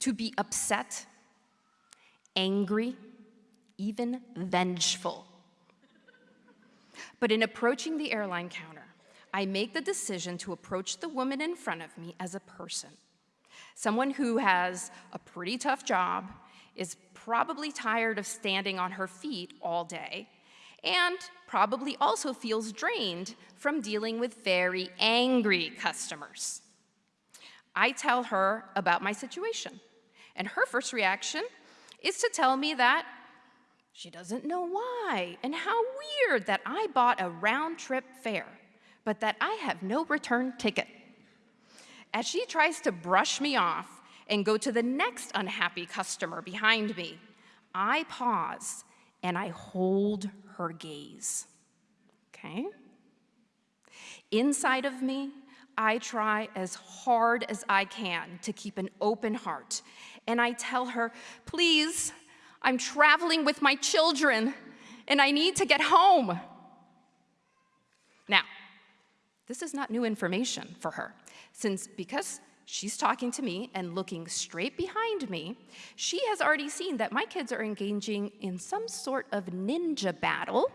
to be upset, angry, even vengeful. But in approaching the airline counter, I make the decision to approach the woman in front of me as a person someone who has a pretty tough job, is probably tired of standing on her feet all day, and probably also feels drained from dealing with very angry customers. I tell her about my situation, and her first reaction is to tell me that she doesn't know why, and how weird that I bought a round trip fare, but that I have no return ticket. As she tries to brush me off and go to the next unhappy customer behind me, I pause and I hold her gaze. Okay? Inside of me, I try as hard as I can to keep an open heart. And I tell her, please, I'm traveling with my children and I need to get home. Now, this is not new information for her, since because she's talking to me and looking straight behind me, she has already seen that my kids are engaging in some sort of ninja battle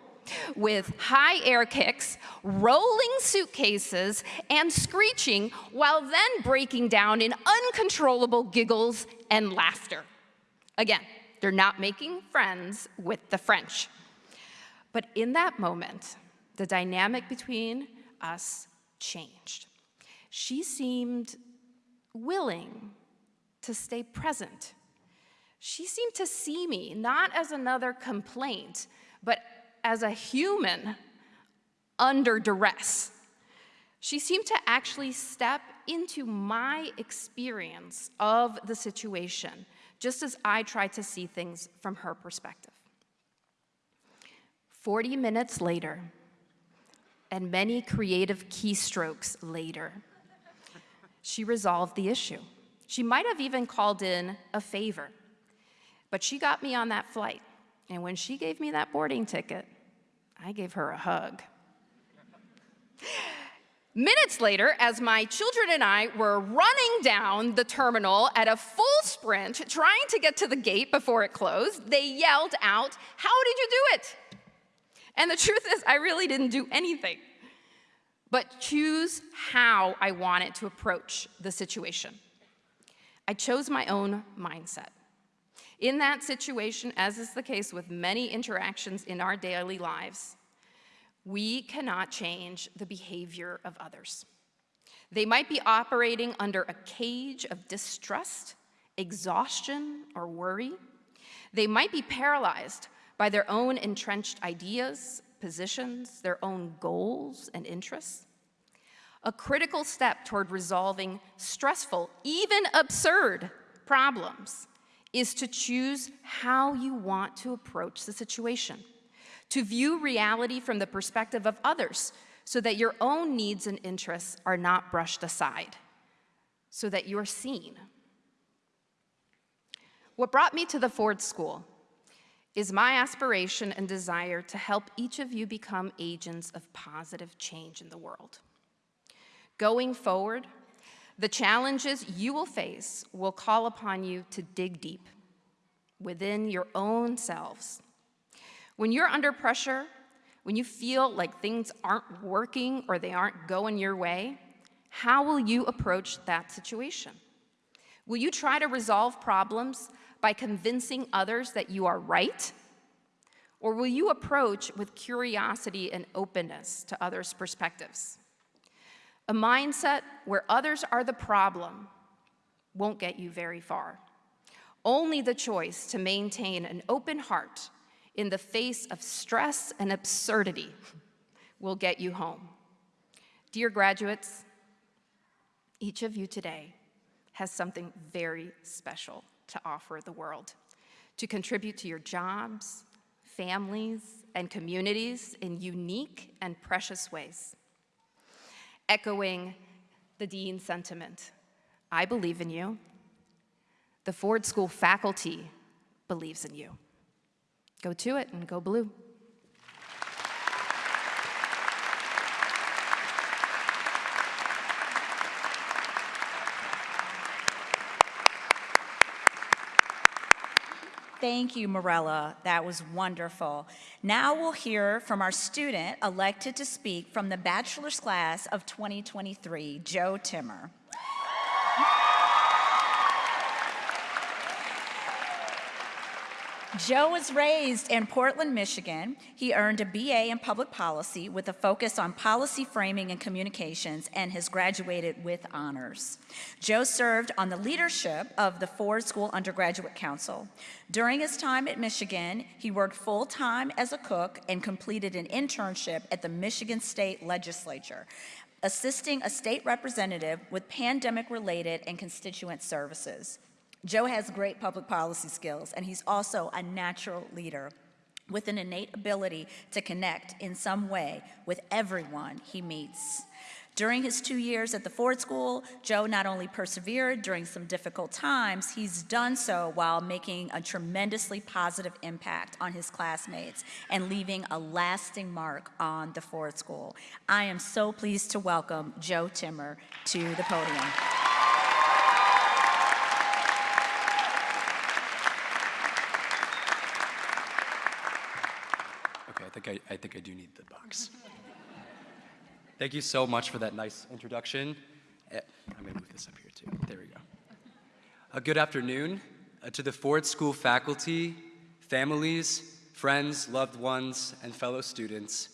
with high air kicks, rolling suitcases, and screeching, while then breaking down in uncontrollable giggles and laughter. Again, they're not making friends with the French. But in that moment, the dynamic between us changed. She seemed willing to stay present. She seemed to see me not as another complaint, but as a human under duress. She seemed to actually step into my experience of the situation, just as I tried to see things from her perspective. 40 minutes later, and many creative keystrokes later, she resolved the issue. She might have even called in a favor, but she got me on that flight. And when she gave me that boarding ticket, I gave her a hug. (laughs) Minutes later, as my children and I were running down the terminal at a full sprint, trying to get to the gate before it closed, they yelled out, How did you do it? And the truth is, I really didn't do anything but choose how I wanted to approach the situation. I chose my own mindset. In that situation, as is the case with many interactions in our daily lives, we cannot change the behavior of others. They might be operating under a cage of distrust, exhaustion, or worry. They might be paralyzed by their own entrenched ideas, positions, their own goals and interests. A critical step toward resolving stressful, even absurd problems is to choose how you want to approach the situation, to view reality from the perspective of others so that your own needs and interests are not brushed aside, so that you're seen. What brought me to the Ford School is my aspiration and desire to help each of you become agents of positive change in the world. Going forward, the challenges you will face will call upon you to dig deep within your own selves. When you're under pressure, when you feel like things aren't working or they aren't going your way, how will you approach that situation? Will you try to resolve problems by convincing others that you are right? Or will you approach with curiosity and openness to others' perspectives? A mindset where others are the problem won't get you very far. Only the choice to maintain an open heart in the face of stress and absurdity will get you home. Dear graduates, each of you today has something very special to offer the world, to contribute to your jobs, families, and communities in unique and precious ways. Echoing the dean's sentiment, I believe in you. The Ford School faculty believes in you. Go to it and go blue. Thank you, Morela. That was wonderful. Now we'll hear from our student elected to speak from the bachelor's class of 2023, Joe Timmer. Joe was raised in Portland, Michigan. He earned a BA in public policy with a focus on policy framing and communications and has graduated with honors. Joe served on the leadership of the Ford School Undergraduate Council. During his time at Michigan, he worked full time as a cook and completed an internship at the Michigan State Legislature, assisting a state representative with pandemic related and constituent services. Joe has great public policy skills, and he's also a natural leader. with an innate ability to connect in some way with everyone he meets. During his two years at the Ford School, Joe not only persevered during some difficult times, he's done so while making a tremendously positive impact on his classmates and leaving a lasting mark on the Ford School. I am so pleased to welcome Joe Timmer to the podium. Think I, I think I do need the box. (laughs) Thank you so much for that nice introduction. Eh, I'm gonna move this up here too. There we go. Uh, good afternoon uh, to the Ford School faculty, families, friends, loved ones, and fellow students.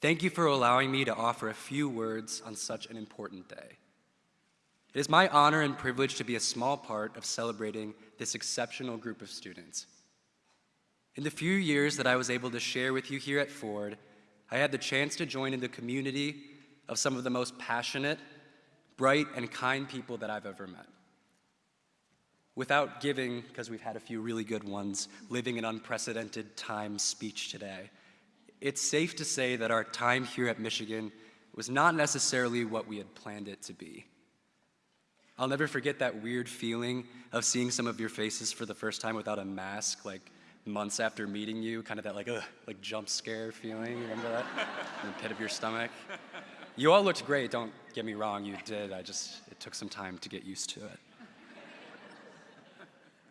Thank you for allowing me to offer a few words on such an important day. It is my honor and privilege to be a small part of celebrating this exceptional group of students. In the few years that I was able to share with you here at Ford, I had the chance to join in the community of some of the most passionate, bright, and kind people that I've ever met. Without giving, because we've had a few really good ones, living an unprecedented time speech today, it's safe to say that our time here at Michigan was not necessarily what we had planned it to be. I'll never forget that weird feeling of seeing some of your faces for the first time without a mask, like months after meeting you, kind of that like, ugh, like jump scare feeling. Remember that? (laughs) In the pit of your stomach. You all looked great, don't get me wrong, you did. I just, it took some time to get used to it.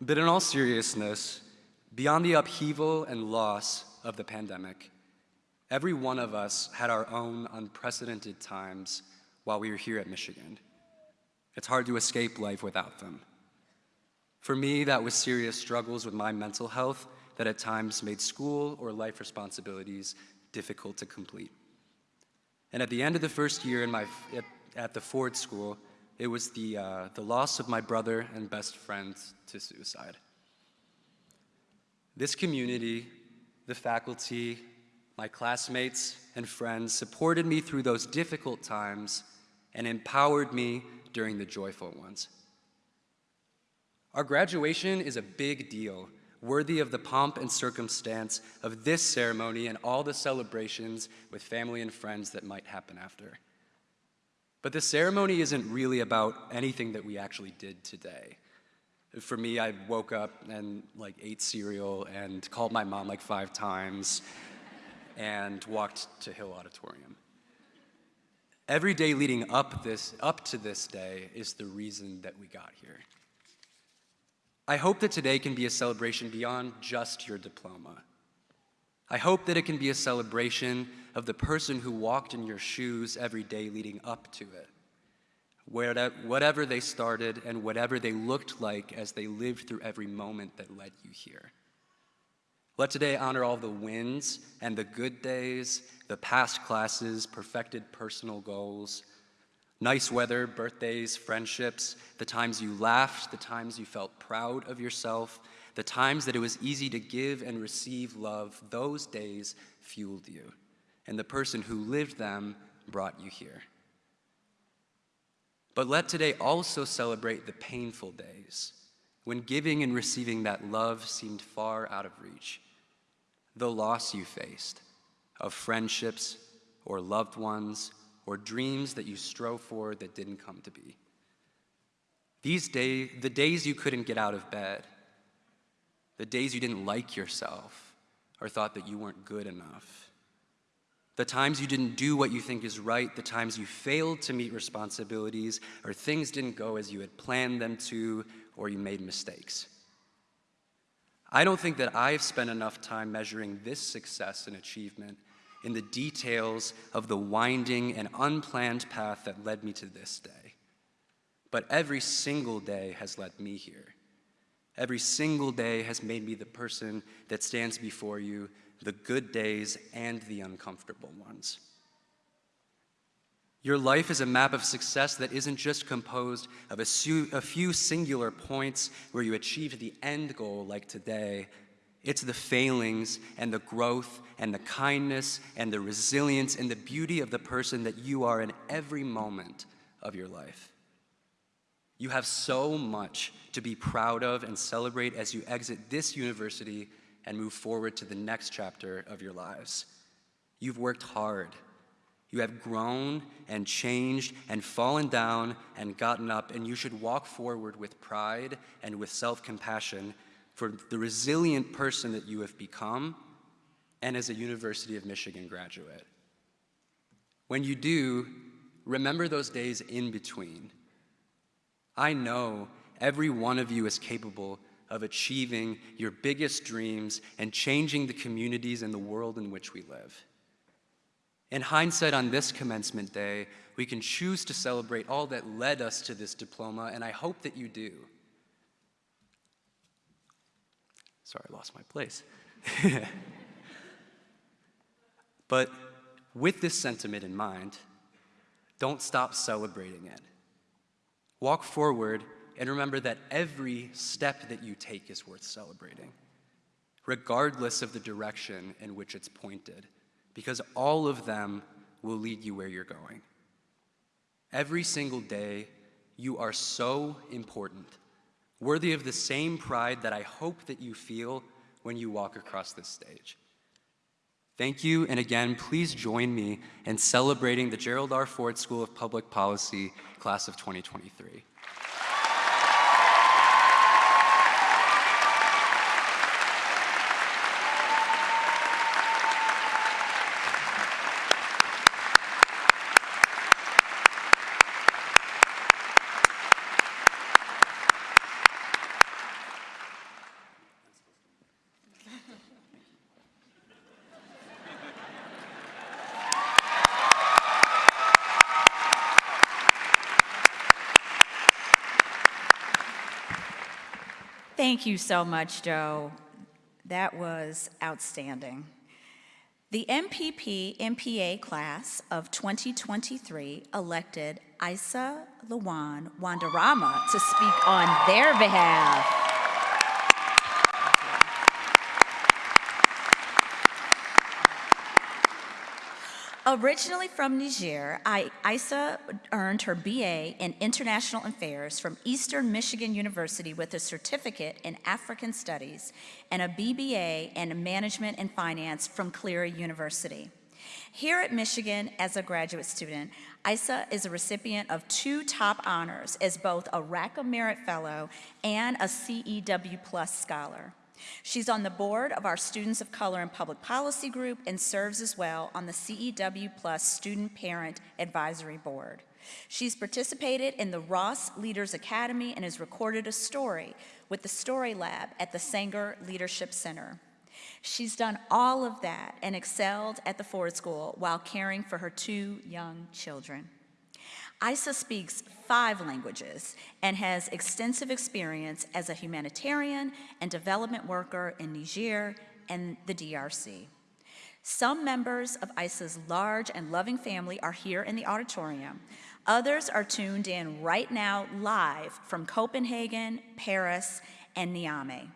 But in all seriousness, beyond the upheaval and loss of the pandemic, every one of us had our own unprecedented times while we were here at Michigan. It's hard to escape life without them. For me, that was serious struggles with my mental health that at times made school or life responsibilities difficult to complete. And at the end of the first year in my, at, at the Ford School, it was the, uh, the loss of my brother and best friend to suicide. This community, the faculty, my classmates, and friends supported me through those difficult times and empowered me during the joyful ones. Our graduation is a big deal, worthy of the pomp and circumstance of this ceremony and all the celebrations with family and friends that might happen after. But the ceremony isn't really about anything that we actually did today. For me, I woke up and like ate cereal and called my mom like five times and walked to Hill Auditorium. Every day leading up, this, up to this day is the reason that we got here. I hope that today can be a celebration beyond just your diploma. I hope that it can be a celebration of the person who walked in your shoes every day leading up to it. Whatever they started and whatever they looked like as they lived through every moment that led you here. Let today honor all the wins and the good days, the past classes, perfected personal goals, nice weather, birthdays, friendships, the times you laughed, the times you felt proud of yourself, the times that it was easy to give and receive love, those days fueled you. And the person who lived them brought you here. But let today also celebrate the painful days when giving and receiving that love seemed far out of reach the loss you faced of friendships or loved ones or dreams that you strove for that didn't come to be. These days, the days you couldn't get out of bed, the days you didn't like yourself or thought that you weren't good enough, the times you didn't do what you think is right, the times you failed to meet responsibilities or things didn't go as you had planned them to or you made mistakes. I don't think that I've spent enough time measuring this success and achievement in the details of the winding and unplanned path that led me to this day. But every single day has led me here. Every single day has made me the person that stands before you, the good days and the uncomfortable ones. Your life is a map of success that isn't just composed of a, a, few singular points where you achieve the end goal like today. It's the failings and the growth and the kindness and the resilience and the beauty of the person that you are in every moment of your life. You have so much to be proud of and celebrate as you exit this university and move forward to the next chapter of your lives. You've worked hard. You have grown and changed and fallen down and gotten up, and you should walk forward with pride and with self compassion for the resilient person that you have become and as a University of Michigan graduate. When you do, remember those days in between. I know every one of you is capable of achieving your biggest dreams and changing the communities and the world in which we live. In hindsight, on this commencement day, we can choose to celebrate all that led us to this diploma, and I hope that you do. Sorry, I lost my place. (laughs) but with this sentiment in mind, don't stop celebrating it. Walk forward and remember that every step that you take is worth celebrating, regardless of the direction in which it's pointed, because all of them will lead you where you're going. Every single day, you are so important, worthy of the same pride that I hope that you feel when you walk across this stage. Thank you, and again, please join me in celebrating the Gerald R. Ford School of Public Policy class of 2023. Thank you so much, Joe. That was outstanding. The MPP MPA class of 2023 elected Isa Lawan Wandarama to speak on their behalf. Originally from Niger, I, Isa earned her BA in International Affairs from Eastern Michigan University with a certificate in African Studies and a BBA in Management and Finance from Cleary University. Here at Michigan, as a graduate student, Isa is a recipient of two top honors as both a Rackham Merit Fellow and a CEW Plus Scholar. She's on the board of our Students of Color in Public Policy group and serves as well on the CEW Plus Student Parent Advisory Board. She's participated in the Ross Leaders Academy and has recorded a story with the Story Lab at the Sanger Leadership Center. She's done all of that and excelled at the Ford School while caring for her two young children. Isa speaks five languages and has extensive experience as a humanitarian and development worker in Niger and the DRC. Some members of Isa's large and loving family are here in the auditorium. Others are tuned in right now live from Copenhagen, Paris, and Niamey.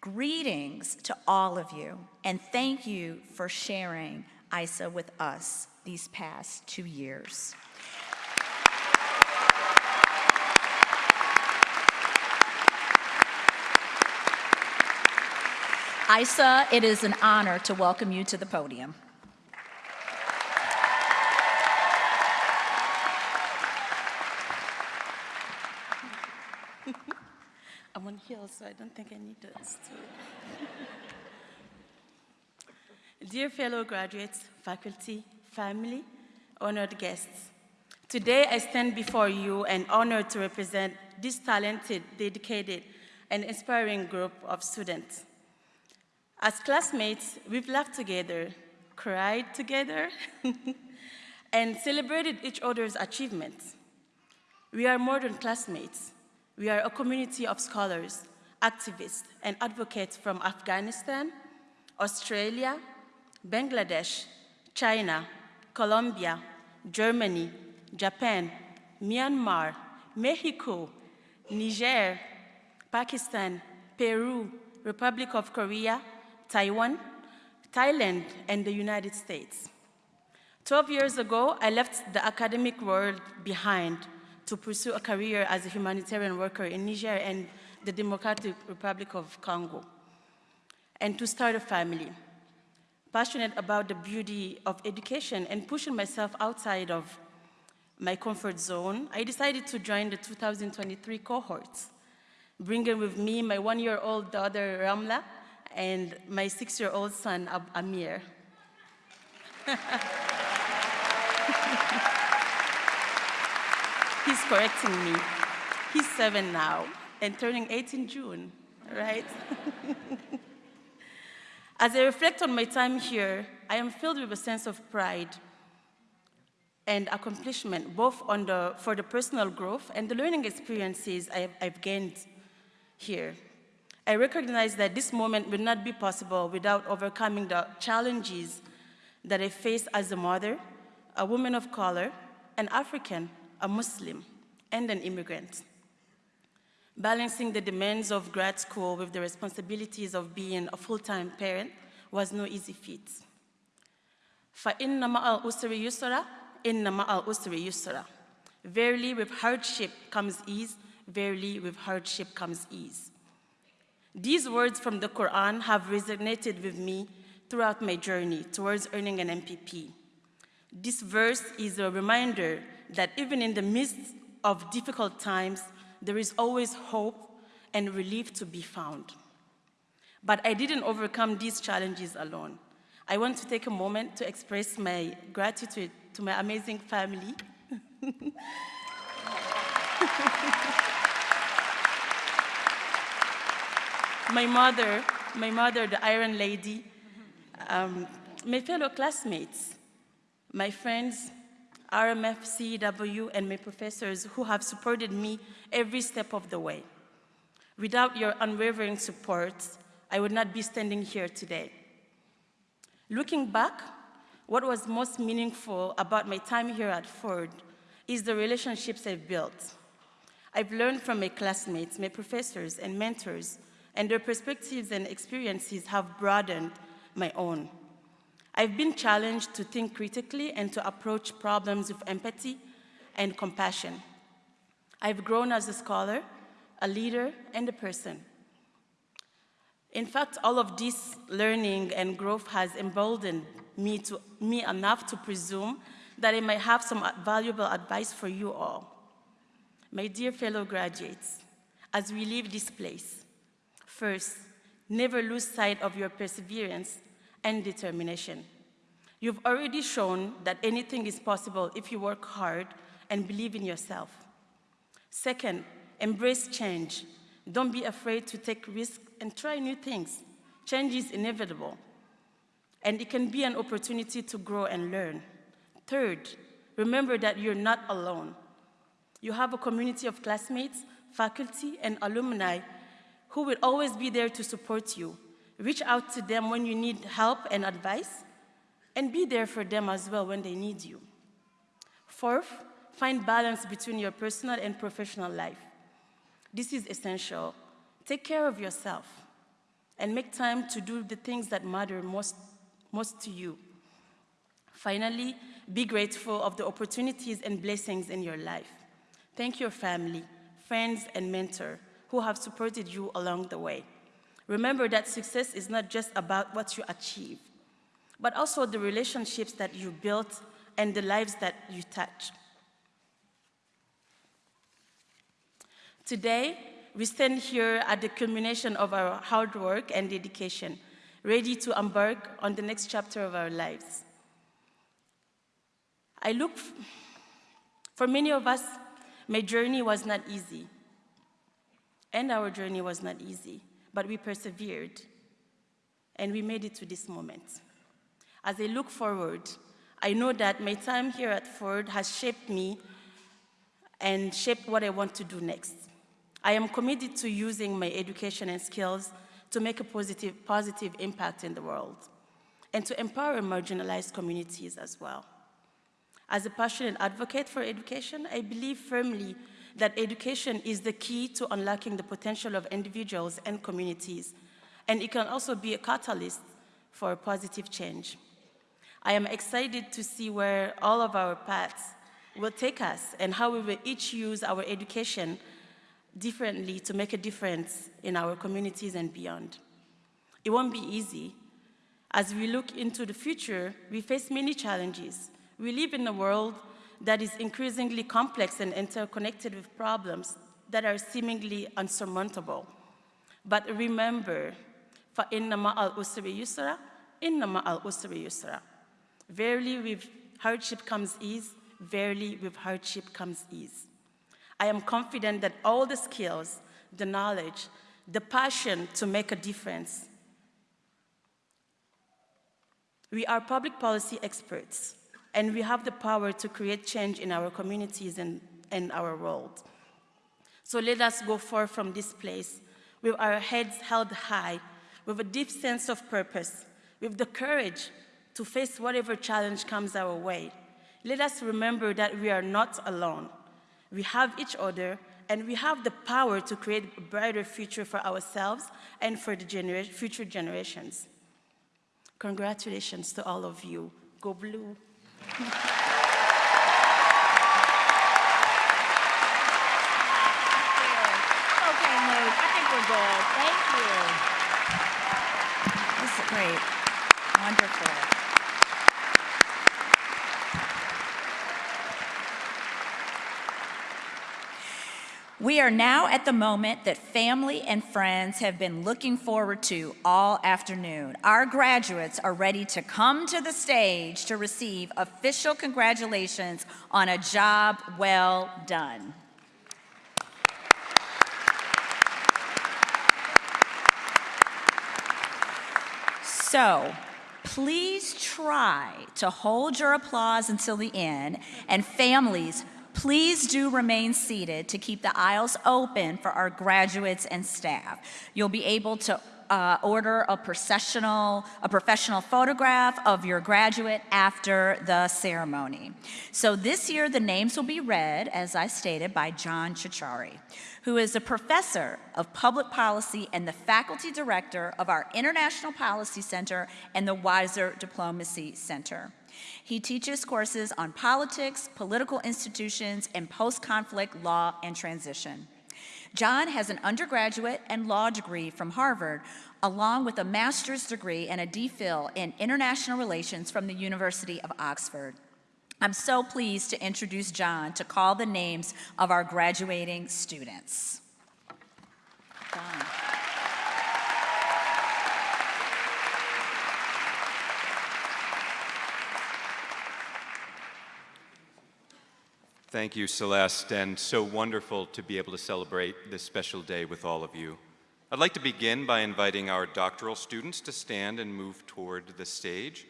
Greetings to all of you, and thank you for sharing ISA with us these past two years. Isa, it is an honor to welcome you to the podium. I'm on heels, so I don't think I need this. (laughs) Dear fellow graduates, faculty, family, honored guests, today I stand before you and honored to represent this talented, dedicated, and inspiring group of students. As classmates, we've laughed together, cried together, (laughs) and celebrated each other's achievements. We are more than classmates. We are a community of scholars, activists, and advocates from Afghanistan, Australia, Bangladesh, China, Colombia, Germany, Japan, Myanmar, Mexico, Niger, Pakistan, Peru, Republic of Korea, Taiwan, Thailand, and the United States. 12 years ago, I left the academic world behind to pursue a career as a humanitarian worker in Niger and the Democratic Republic of Congo. and to start a family. Passionate about the beauty of education and pushing myself outside of my comfort zone, I decided to join the 2023 cohorts, bringing with me my one-year-old daughter, Ramla, and my six-year-old son, Ab- Amir. (laughs) He's correcting me. He's seven now and turning eight in June, right? (laughs) As I reflect on my time here, I am filled with a sense of pride and accomplishment, both on the, for the personal growth and the learning experiences I I've gained here. I recognize that this moment would not be possible without overcoming the challenges that I face as a mother, a woman of color, an African, a Muslim, and an immigrant. Balancing the demands of grad school with the responsibilities of being a full-time parent was no easy feat. فَإِنَّ مَعَ الْأُسْرِ يُسْرًا إِنَّ مَعَ الْأُسْرِ يُسْرًا Verily with hardship comes ease, verily with hardship comes ease. These words from the Quran have resonated with me throughout my journey towards earning an MPP. This verse is a reminder that even in the midst of difficult times, there is always hope and relief to be found. But I didn't overcome these challenges alone. I want to take a moment to express my gratitude to my amazing family. (laughs) my mother, my mother, the Iron Lady, um, my fellow classmates, my friends, RMF, CEW, and my professors who have supported me every step of the way. Without your unwavering support, I would not be standing here today. Looking back, what was most meaningful about my time here at Ford is the relationships I've built. I've learned from my classmates, my professors, and mentors, and their perspectives and experiences have broadened my own. I've been challenged to think critically and to approach problems with empathy and compassion. I've grown as a scholar, a leader, and a person. In fact, all of this learning and growth has emboldened me, to, me enough to presume that I might have some valuable advice for you all. My dear fellow graduates, as we leave this place, first, never lose sight of your perseverance and determination. You've already shown that anything is possible if you work hard and believe in yourself. Second, embrace change. Don't be afraid to take risks and try new things. Change is inevitable, and it can be an opportunity to grow and learn. Third, remember that you're not alone. You have a community of classmates, faculty, and alumni who will always be there to support you. Reach out to them when you need help and advice, and be there for them as well when they need you. Fourth, find balance between your personal and professional life. This is essential. Take care of yourself and make time to do the things that matter most, most to you. Finally, be grateful of the opportunities and blessings in your life. Thank your family, friends, and mentor who have supported you along the way. Remember that success is not just about what you achieve, but also the relationships that you built and the lives that you touch. Today, we stand here at the culmination of our hard work and dedication, ready to embark on the next chapter of our lives. I look, for many of us, my journey was not easy. And our journey was not easy, but we persevered and we made it to this moment. As I look forward, I know that my time here at Ford has shaped me and shaped what I want to do next. I am committed to using my education and skills to make a positive, positive impact in the world and to empower marginalized communities as well. As a passionate advocate for education, I believe firmly that education is the key to unlocking the potential of individuals and communities, and it can also be a catalyst for positive change. I am excited to see where all of our paths will take us and how we will each use our education differently to make a difference in our communities and beyond. It won't be easy. As we look into the future, we face many challenges. We live in a world that is increasingly complex and interconnected with problems that are seemingly unsurmountable. But remember, فَإِنَّ مَعَ الْأُسْرِ يُسْرًا إِنَّ مَعَ الْأُسْرِ يُسْرًا Verily with hardship comes ease, verily with hardship comes ease. I am confident that all the skills, the knowledge, the passion to make a difference. We are public policy experts, and we have the power to create change in our communities and, and our world. So let us go forth from this place with our heads held high, with a deep sense of purpose, with the courage to face whatever challenge comes our way. Let us remember that we are not alone. We have each other, and we have the power to create a brighter future for ourselves and for the genera future generations. Congratulations to all of you. Go blue. Thank you. This is great. Wonderful. We are now at the moment that family and friends have been looking forward to all afternoon. Our graduates are ready to come to the stage to receive official congratulations on a job well done. So, please try to hold your applause until the end, and families, please do remain seated to keep the aisles open for our graduates and staff. You'll be able to uh, order a processional, a professional photograph of your graduate after the ceremony. So this year, the names will be read, as I stated, by John Ciorciari, who is a professor of public policy and the faculty director of our International Policy Center and the Weiser Diplomacy Center. He teaches courses on politics, political institutions, and post-conflict law and transition. John has an undergraduate and law degree from Harvard, along with a master's degree and a DPhil in international relations from the University of Oxford. I'm so pleased to introduce John to call the names of our graduating students. John. Thank you, Celeste, and so wonderful to be able to celebrate this special day with all of you. I'd like to begin by inviting our doctoral students to stand and move toward the stage,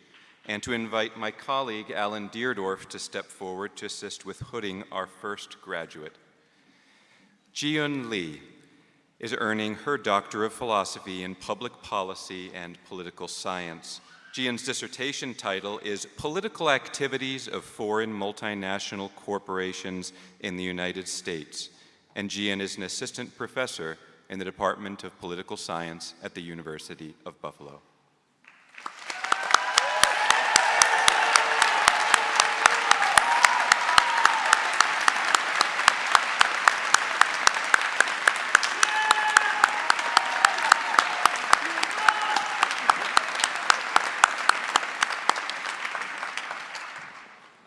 and to invite my colleague, Alan Deardorff, to step forward to assist with hooding our first graduate. Jiun Lee is earning her Doctor of Philosophy in Public Policy and Political Science. Jian's dissertation title is Political Activities of Foreign Multinational Corporations in the United States, and Jian is an assistant professor in the Department of Political Science at the University of Buffalo.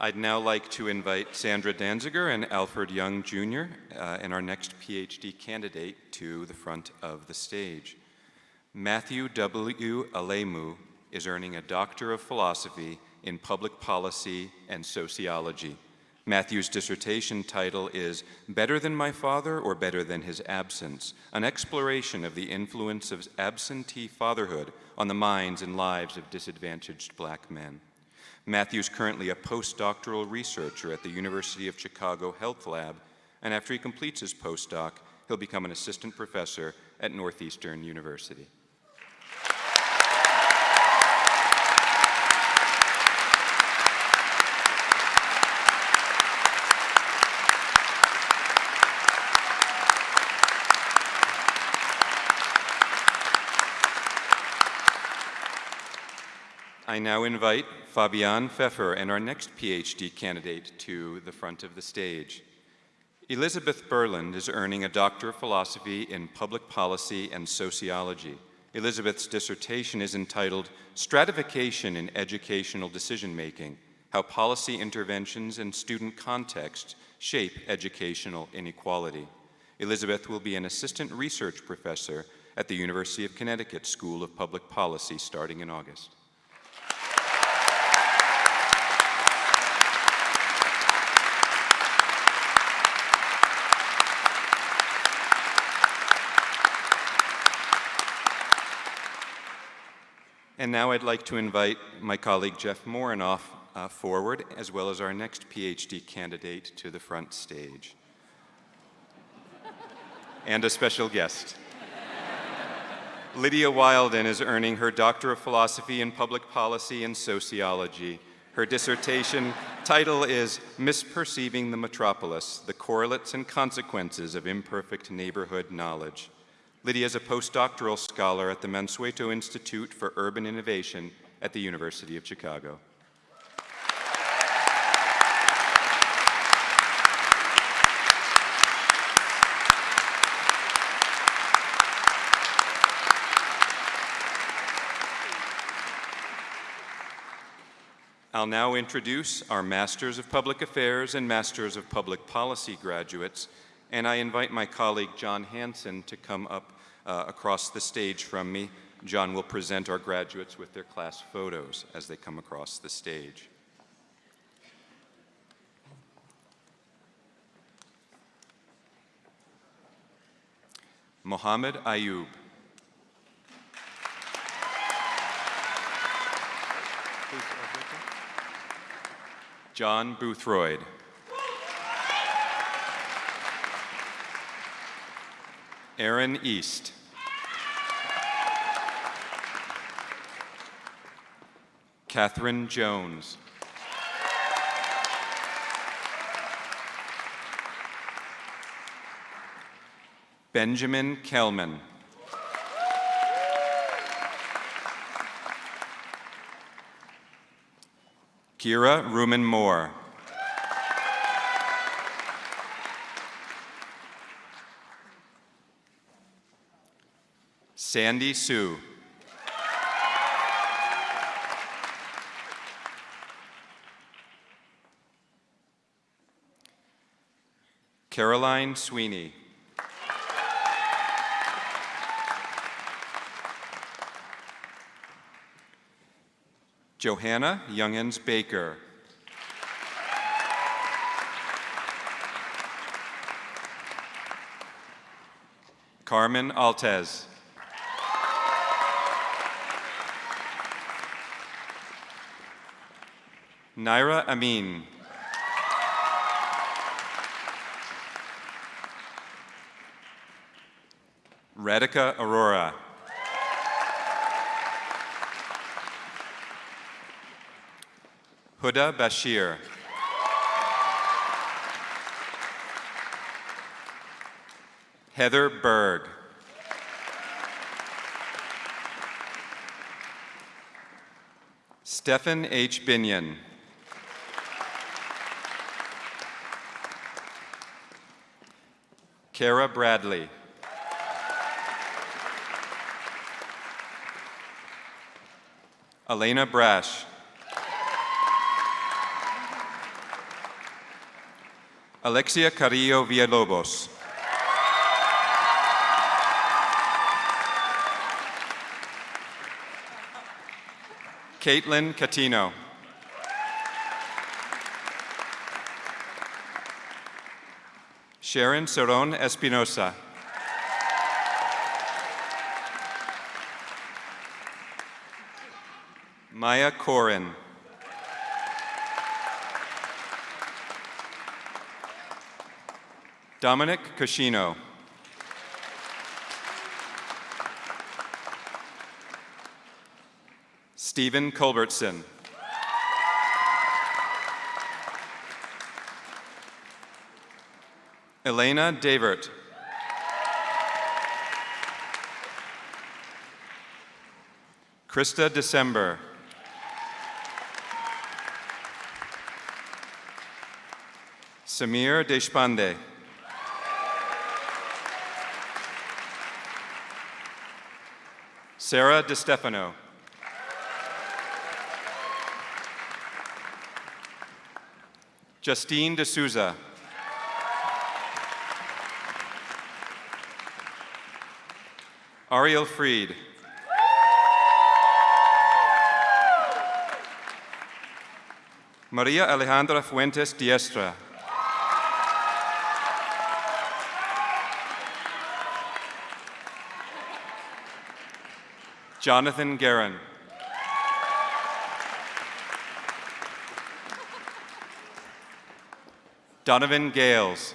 I'd now like to invite Sandra Danziger and Alfred Young Jr. Uh, and our next PhD candidate to the front of the stage. Matthew W. Alemu is earning a Doctor of Philosophy in Public Policy and Sociology. Matthew's dissertation title is Better Than My Father or Better Than His Absence, an exploration of the influence of absentee fatherhood on the minds and lives of disadvantaged black men. Matthew's currently a postdoctoral researcher at the University of Chicago Health Lab, and after he completes his postdoc, he'll become an assistant professor at Northeastern University. I now invite Fabian Pfeffer and our next PhD candidate to the front of the stage. Elizabeth Berland is earning a Doctor of Philosophy in Public Policy and Sociology. Elizabeth's dissertation is entitled Stratification in Educational Decision Making How Policy Interventions and Student Context Shape Educational Inequality. Elizabeth will be an assistant research professor at the University of Connecticut School of Public Policy starting in August. And now I'd like to invite my colleague Jeff Morenoff uh, forward, as well as our next PhD candidate to the front stage. and a special guest. Lydia Wilden is earning her Doctor of Philosophy in Public Policy and Sociology. Her dissertation title is Misperceiving the Metropolis, the Correlates and Consequences of Imperfect Neighborhood Knowledge. Lydia is a postdoctoral scholar at the Mansueto Institute for Urban Innovation at the University of Chicago. I'll now introduce our Masters of Public Affairs and Masters of Public Policy graduates, and I invite my colleague John Hanson to come up uh, across the stage from me. John will present our graduates with their class photos as they come across the stage. Mohammed Ayub. John Boothroyd. Aaron East. Catherine Jones. Benjamin Kelman. Kira Ruman Moore. Sandy Sue. Caroline Sweeney. Johanna Youngins Baker. Carmen Altez. Naira Amin. Radhika Aurora. Huda Bashir. Heather Berg. Stephen H. Binion. Kara Bradley. Elena Brash. Alexia Carrillo Villalobos. Caitlin Catino. Sharon Cerron Espinosa. Maya Corin. Dominic Cascino. Stephen Culbertson. Elena Davert. Krista December. Samir Deshpande. Sarah DeStefano. Justine D'Souza. Ariel Freed. Maria Alejandra Fuentes Diestra. Jonathan Guerin. Donovan Gales.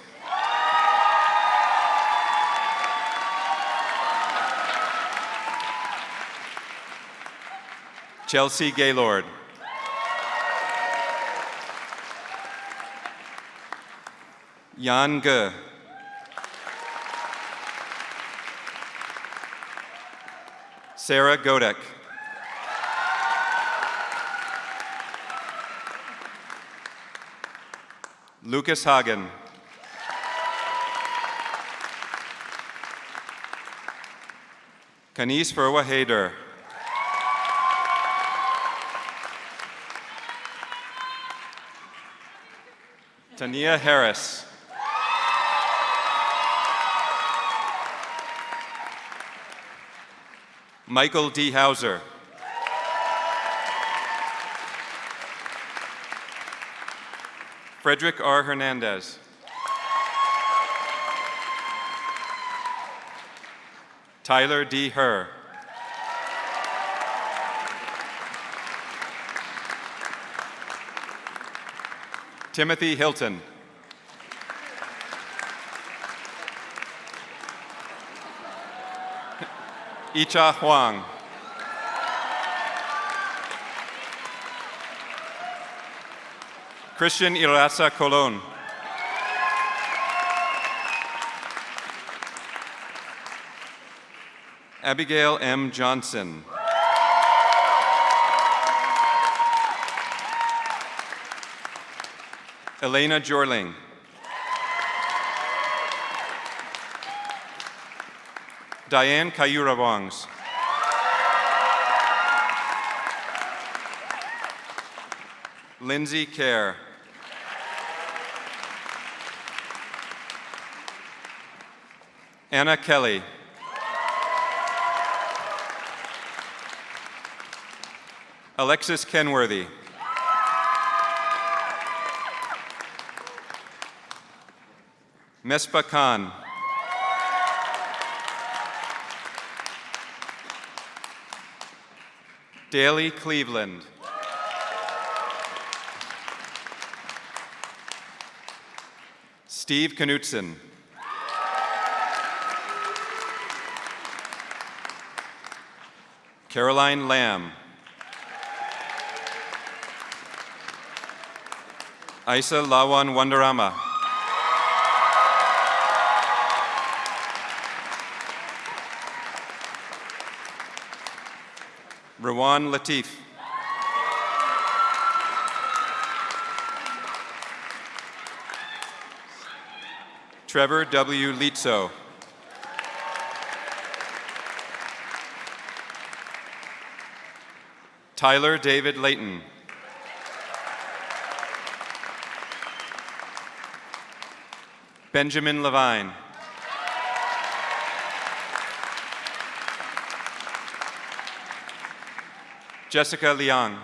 Chelsea Gaylord. Jan Ge. Sarah Godek. Lucas Hagen. Kanis Verwa Hader. Tania Harris. Michael D. Hauser. Frederick R. Hernandez. Tyler D. Herr. Timothy Hilton. (laughs) Icha Huang. Christian Irasa Colon. Abigail M. Johnson. Elena Jorling. Diane Kayura-Wangs. Lindsay Kerr. Anna Kelly. Alexis Kenworthy. Mespa Khan. Daly Cleveland. Steve Knutson. Caroline Lamb. Isa Lawan Wandarama. Rawan Latif. Trevor W. Litzo. Tyler David Layton. Benjamin Levine. Jessica Liang.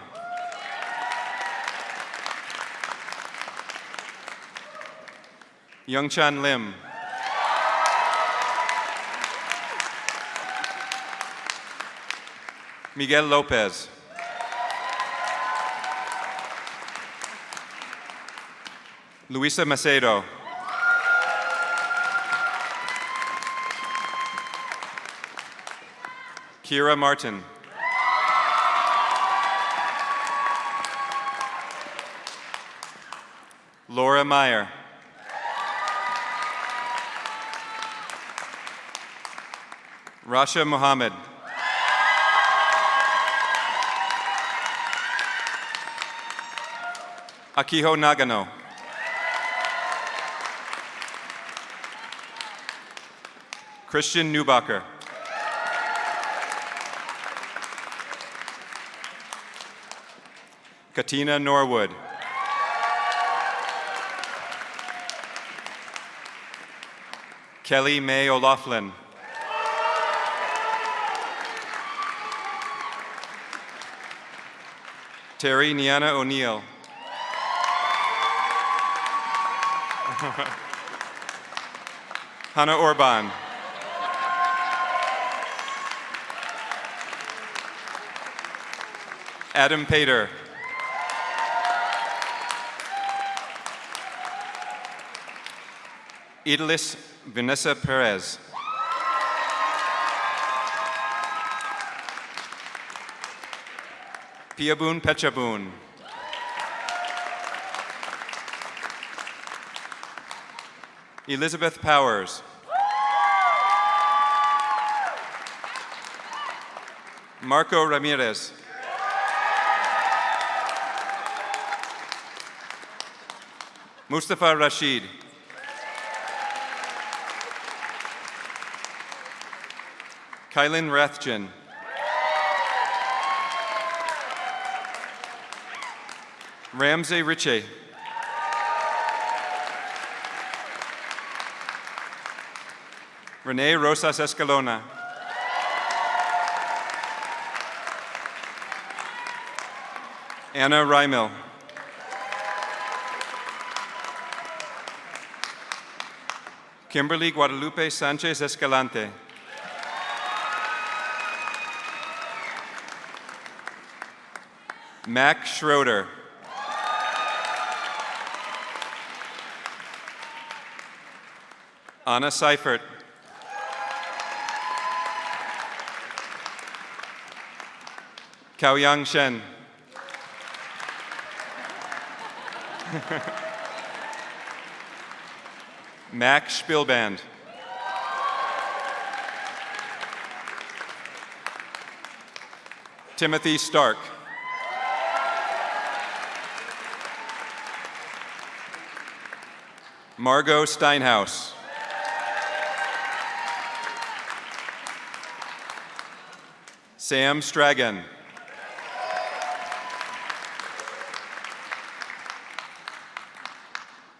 Youngchan Lim. Miguel Lopez. Luisa Macedo. Kira Martin. Laura Meyer. Rasha Muhammad. Akiho Nagano. Christian Newbacher. Katina Norwood. Kelly May O'Laughlin. Terry Niana O'Neill. (laughs) Hannah Orban. Adam Pater. Idalis Vanessa Perez. Piabun Pechabun. Elizabeth Powers. Marco Ramirez. Mustafa Rashid. Kylan Rathjen. Ramsey Ritchie. Renee Rosas Escalona. Anna Reimel. Kimberly Guadalupe Sanchez Escalante. Mac Schroeder. Anna Seifert. Kaoyang Shen. (laughs) Max Spielband. Timothy Stark. Margot Steinhaus. Sam Stragan.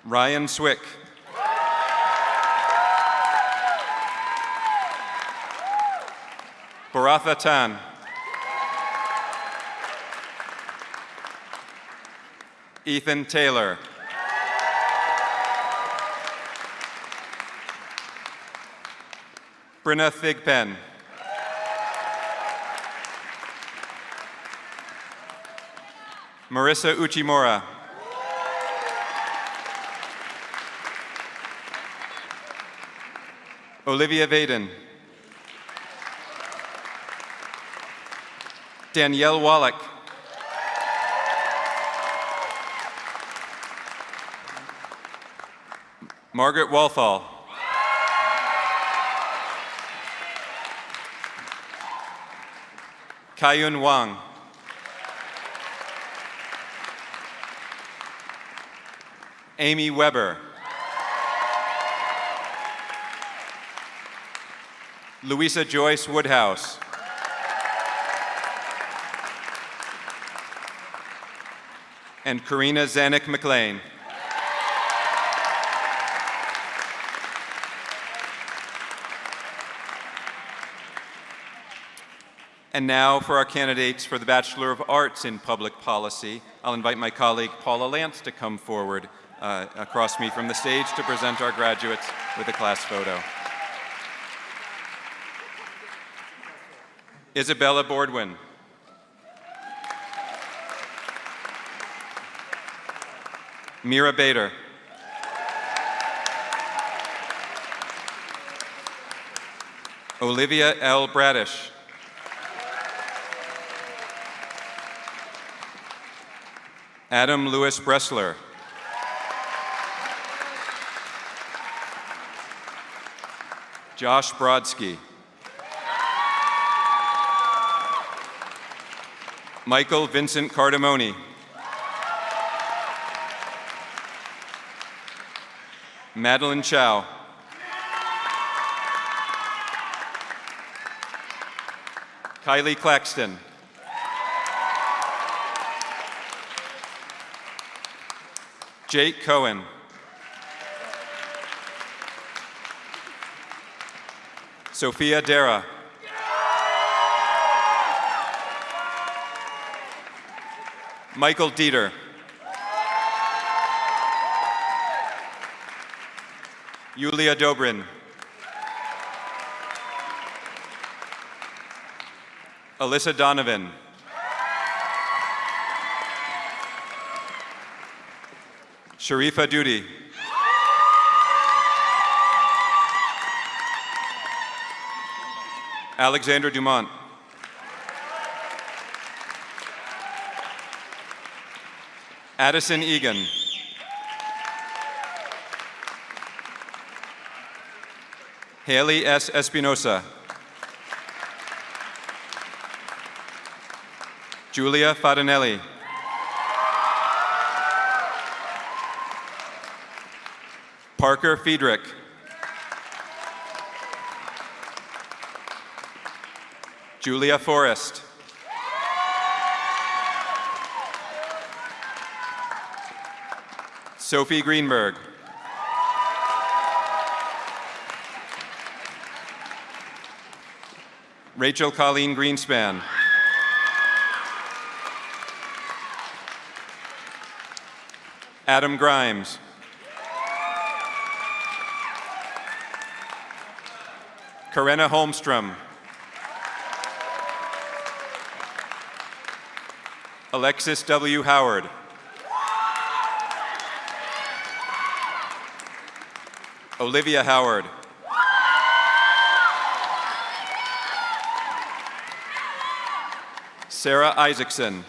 Ryan Swick. Baratha Tan. Ethan Taylor. Brenna Thigpen. Marissa Uchimura. Olivia Vaden. Danielle Wallach. Margaret Walthall. Kayun Wang. Amy Weber. Louisa Joyce Woodhouse. And Karina Zanuck McLean. And now for our candidates for the Bachelor of Arts in Public Policy. I'll invite my colleague Paula Lantz to come forward uh, across me from the stage to present our graduates with a class photo. Isabella Bordwin. Mira Bader. Olivia L. Bradish. Adam Lewis Bressler. Josh Brodsky. Michael Vincent Cardamone. Madeline Chow. Kylie Claxton. Jake Cohen. Sophia Dara. Michael Dieter. Yulia Dobrin. Alyssa Donovan. Sharifa Duty. Alexander Dumont. Addison Egan. Haley S. Espinosa. Julia Fadanelli. Parker Friedrich. Julia Forrest. Sophie Greenberg. Rachel Colleen Greenspan. Adam Grimes. Corinna Holmstrom. Alexis W. Howard. Olivia Howard. Sarah Isaacson.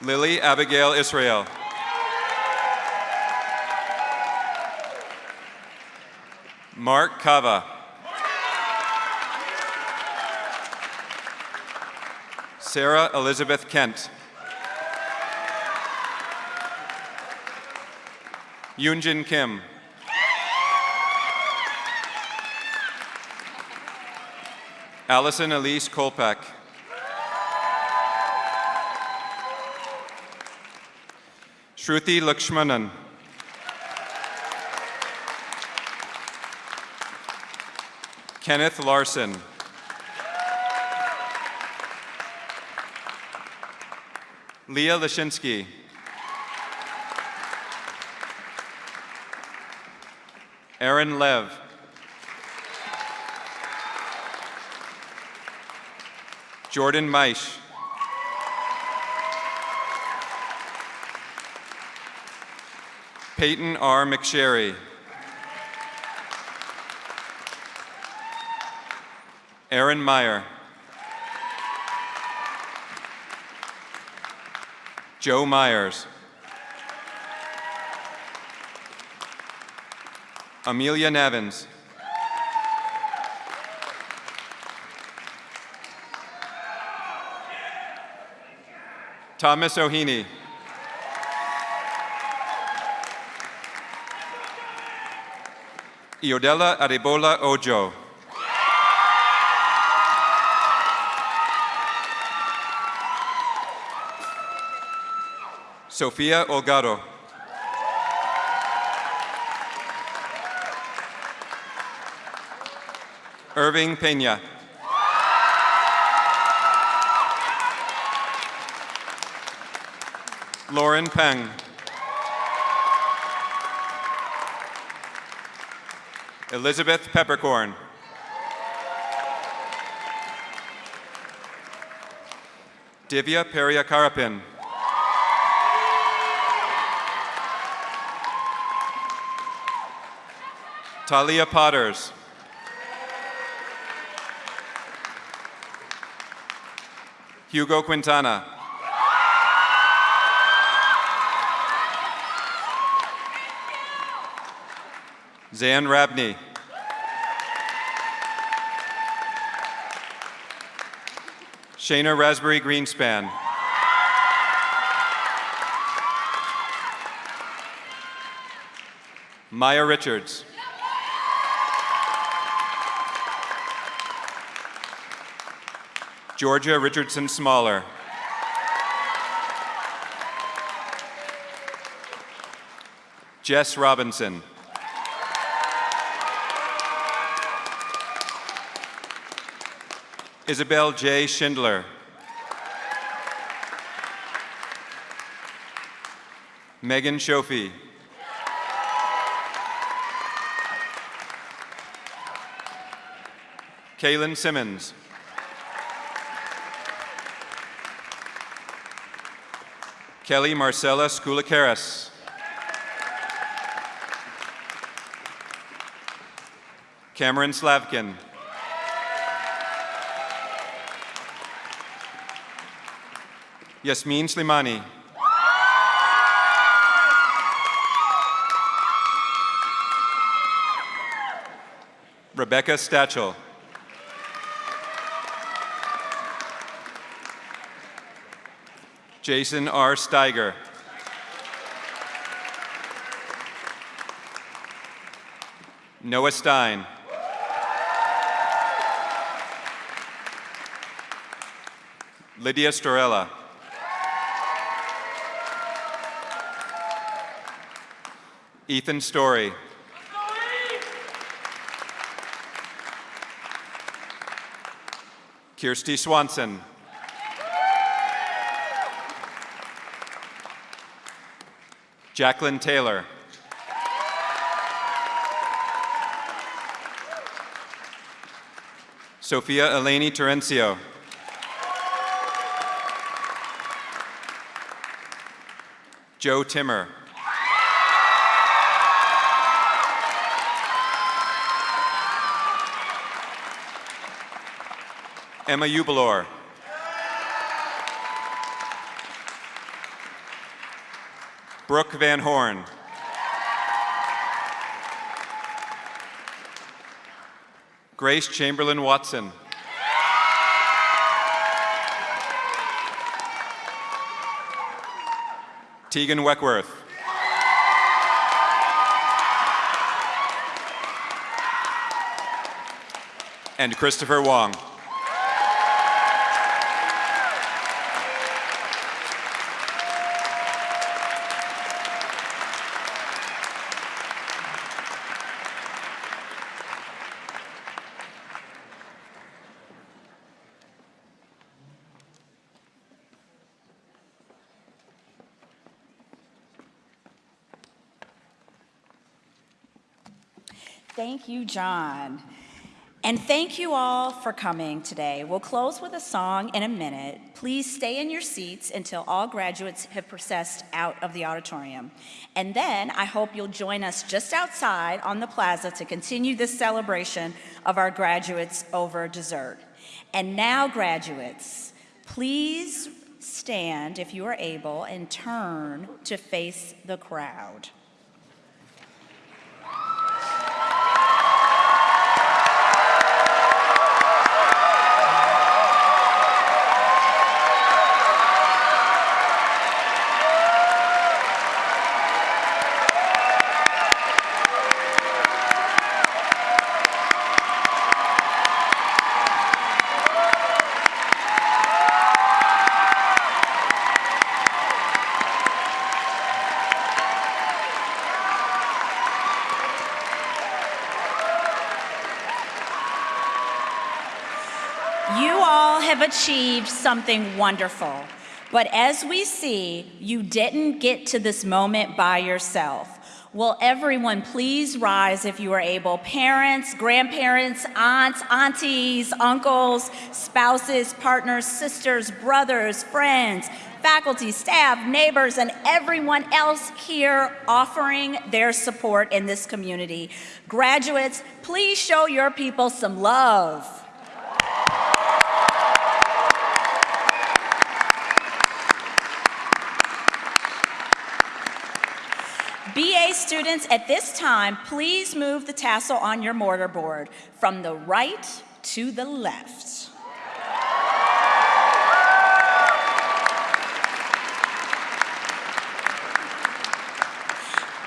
Lily Abigail Israel. Mark Kava. Sarah Elizabeth Kent. Yoonjin Kim. Allison Elise Kolpak. Shruti Lakshmanan. Kenneth Larson. Leah Lashinsky. Aaron Lev. Jordan Meisch. Peyton R. McSherry. Aaron Meyer. Joe Myers. Amelia Nevins. Thomas O'Heaney. Iodella Arebola Ojo. Sofia Olgado. Irving Pena. Lauren Peng. Elizabeth Peppercorn. Divya Periakarapin. Talia Potters. Hugo Quintana. Zan Rabney. Shayna Raspberry Greenspan. Maya Richards. Georgia Richardson Smaller. Jess Robinson. Isabel J. Schindler. Megan Shofi. Kaylin Simmons. Kelly Marcella Skoulakaris. Cameron Slavkin. Yasmin Slimani. Rebecca Stachel. Jason R. Steiger. Noah Stein. Lydia Storella. Ethan Story. Kirsty Swanson. Jacqueline Taylor. Sophia Eleni Terencio. Joe Timmer. Emma Ubelor. Brooke Van Horn. Grace Chamberlain Watson. Tegan Weckworth. And Christopher Wong. Thank John. And thank you all for coming today. We'll close with a song in a minute. Please stay in your seats until all graduates have processed out of the auditorium. And then I hope you'll join us just outside on the plaza to continue this celebration of our graduates over dessert. And now, graduates, please stand if you are able and turn to face the crowd. You all have achieved something wonderful. But as we see, you didn't get to this moment by yourself. Will everyone please rise if you are able? Parents, grandparents, aunts, aunties, uncles, spouses, partners, sisters, brothers, friends, faculty, staff, neighbors, and everyone else here offering their support in this community. Graduates, please show your people some love. BA students, at this time, please move the tassel on your mortar board from the right to the left.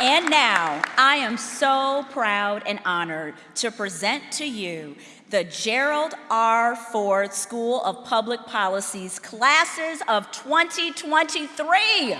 And now, I am so proud and honored to present to you the Gerald R. Ford School of Public Policy's classes of 2023.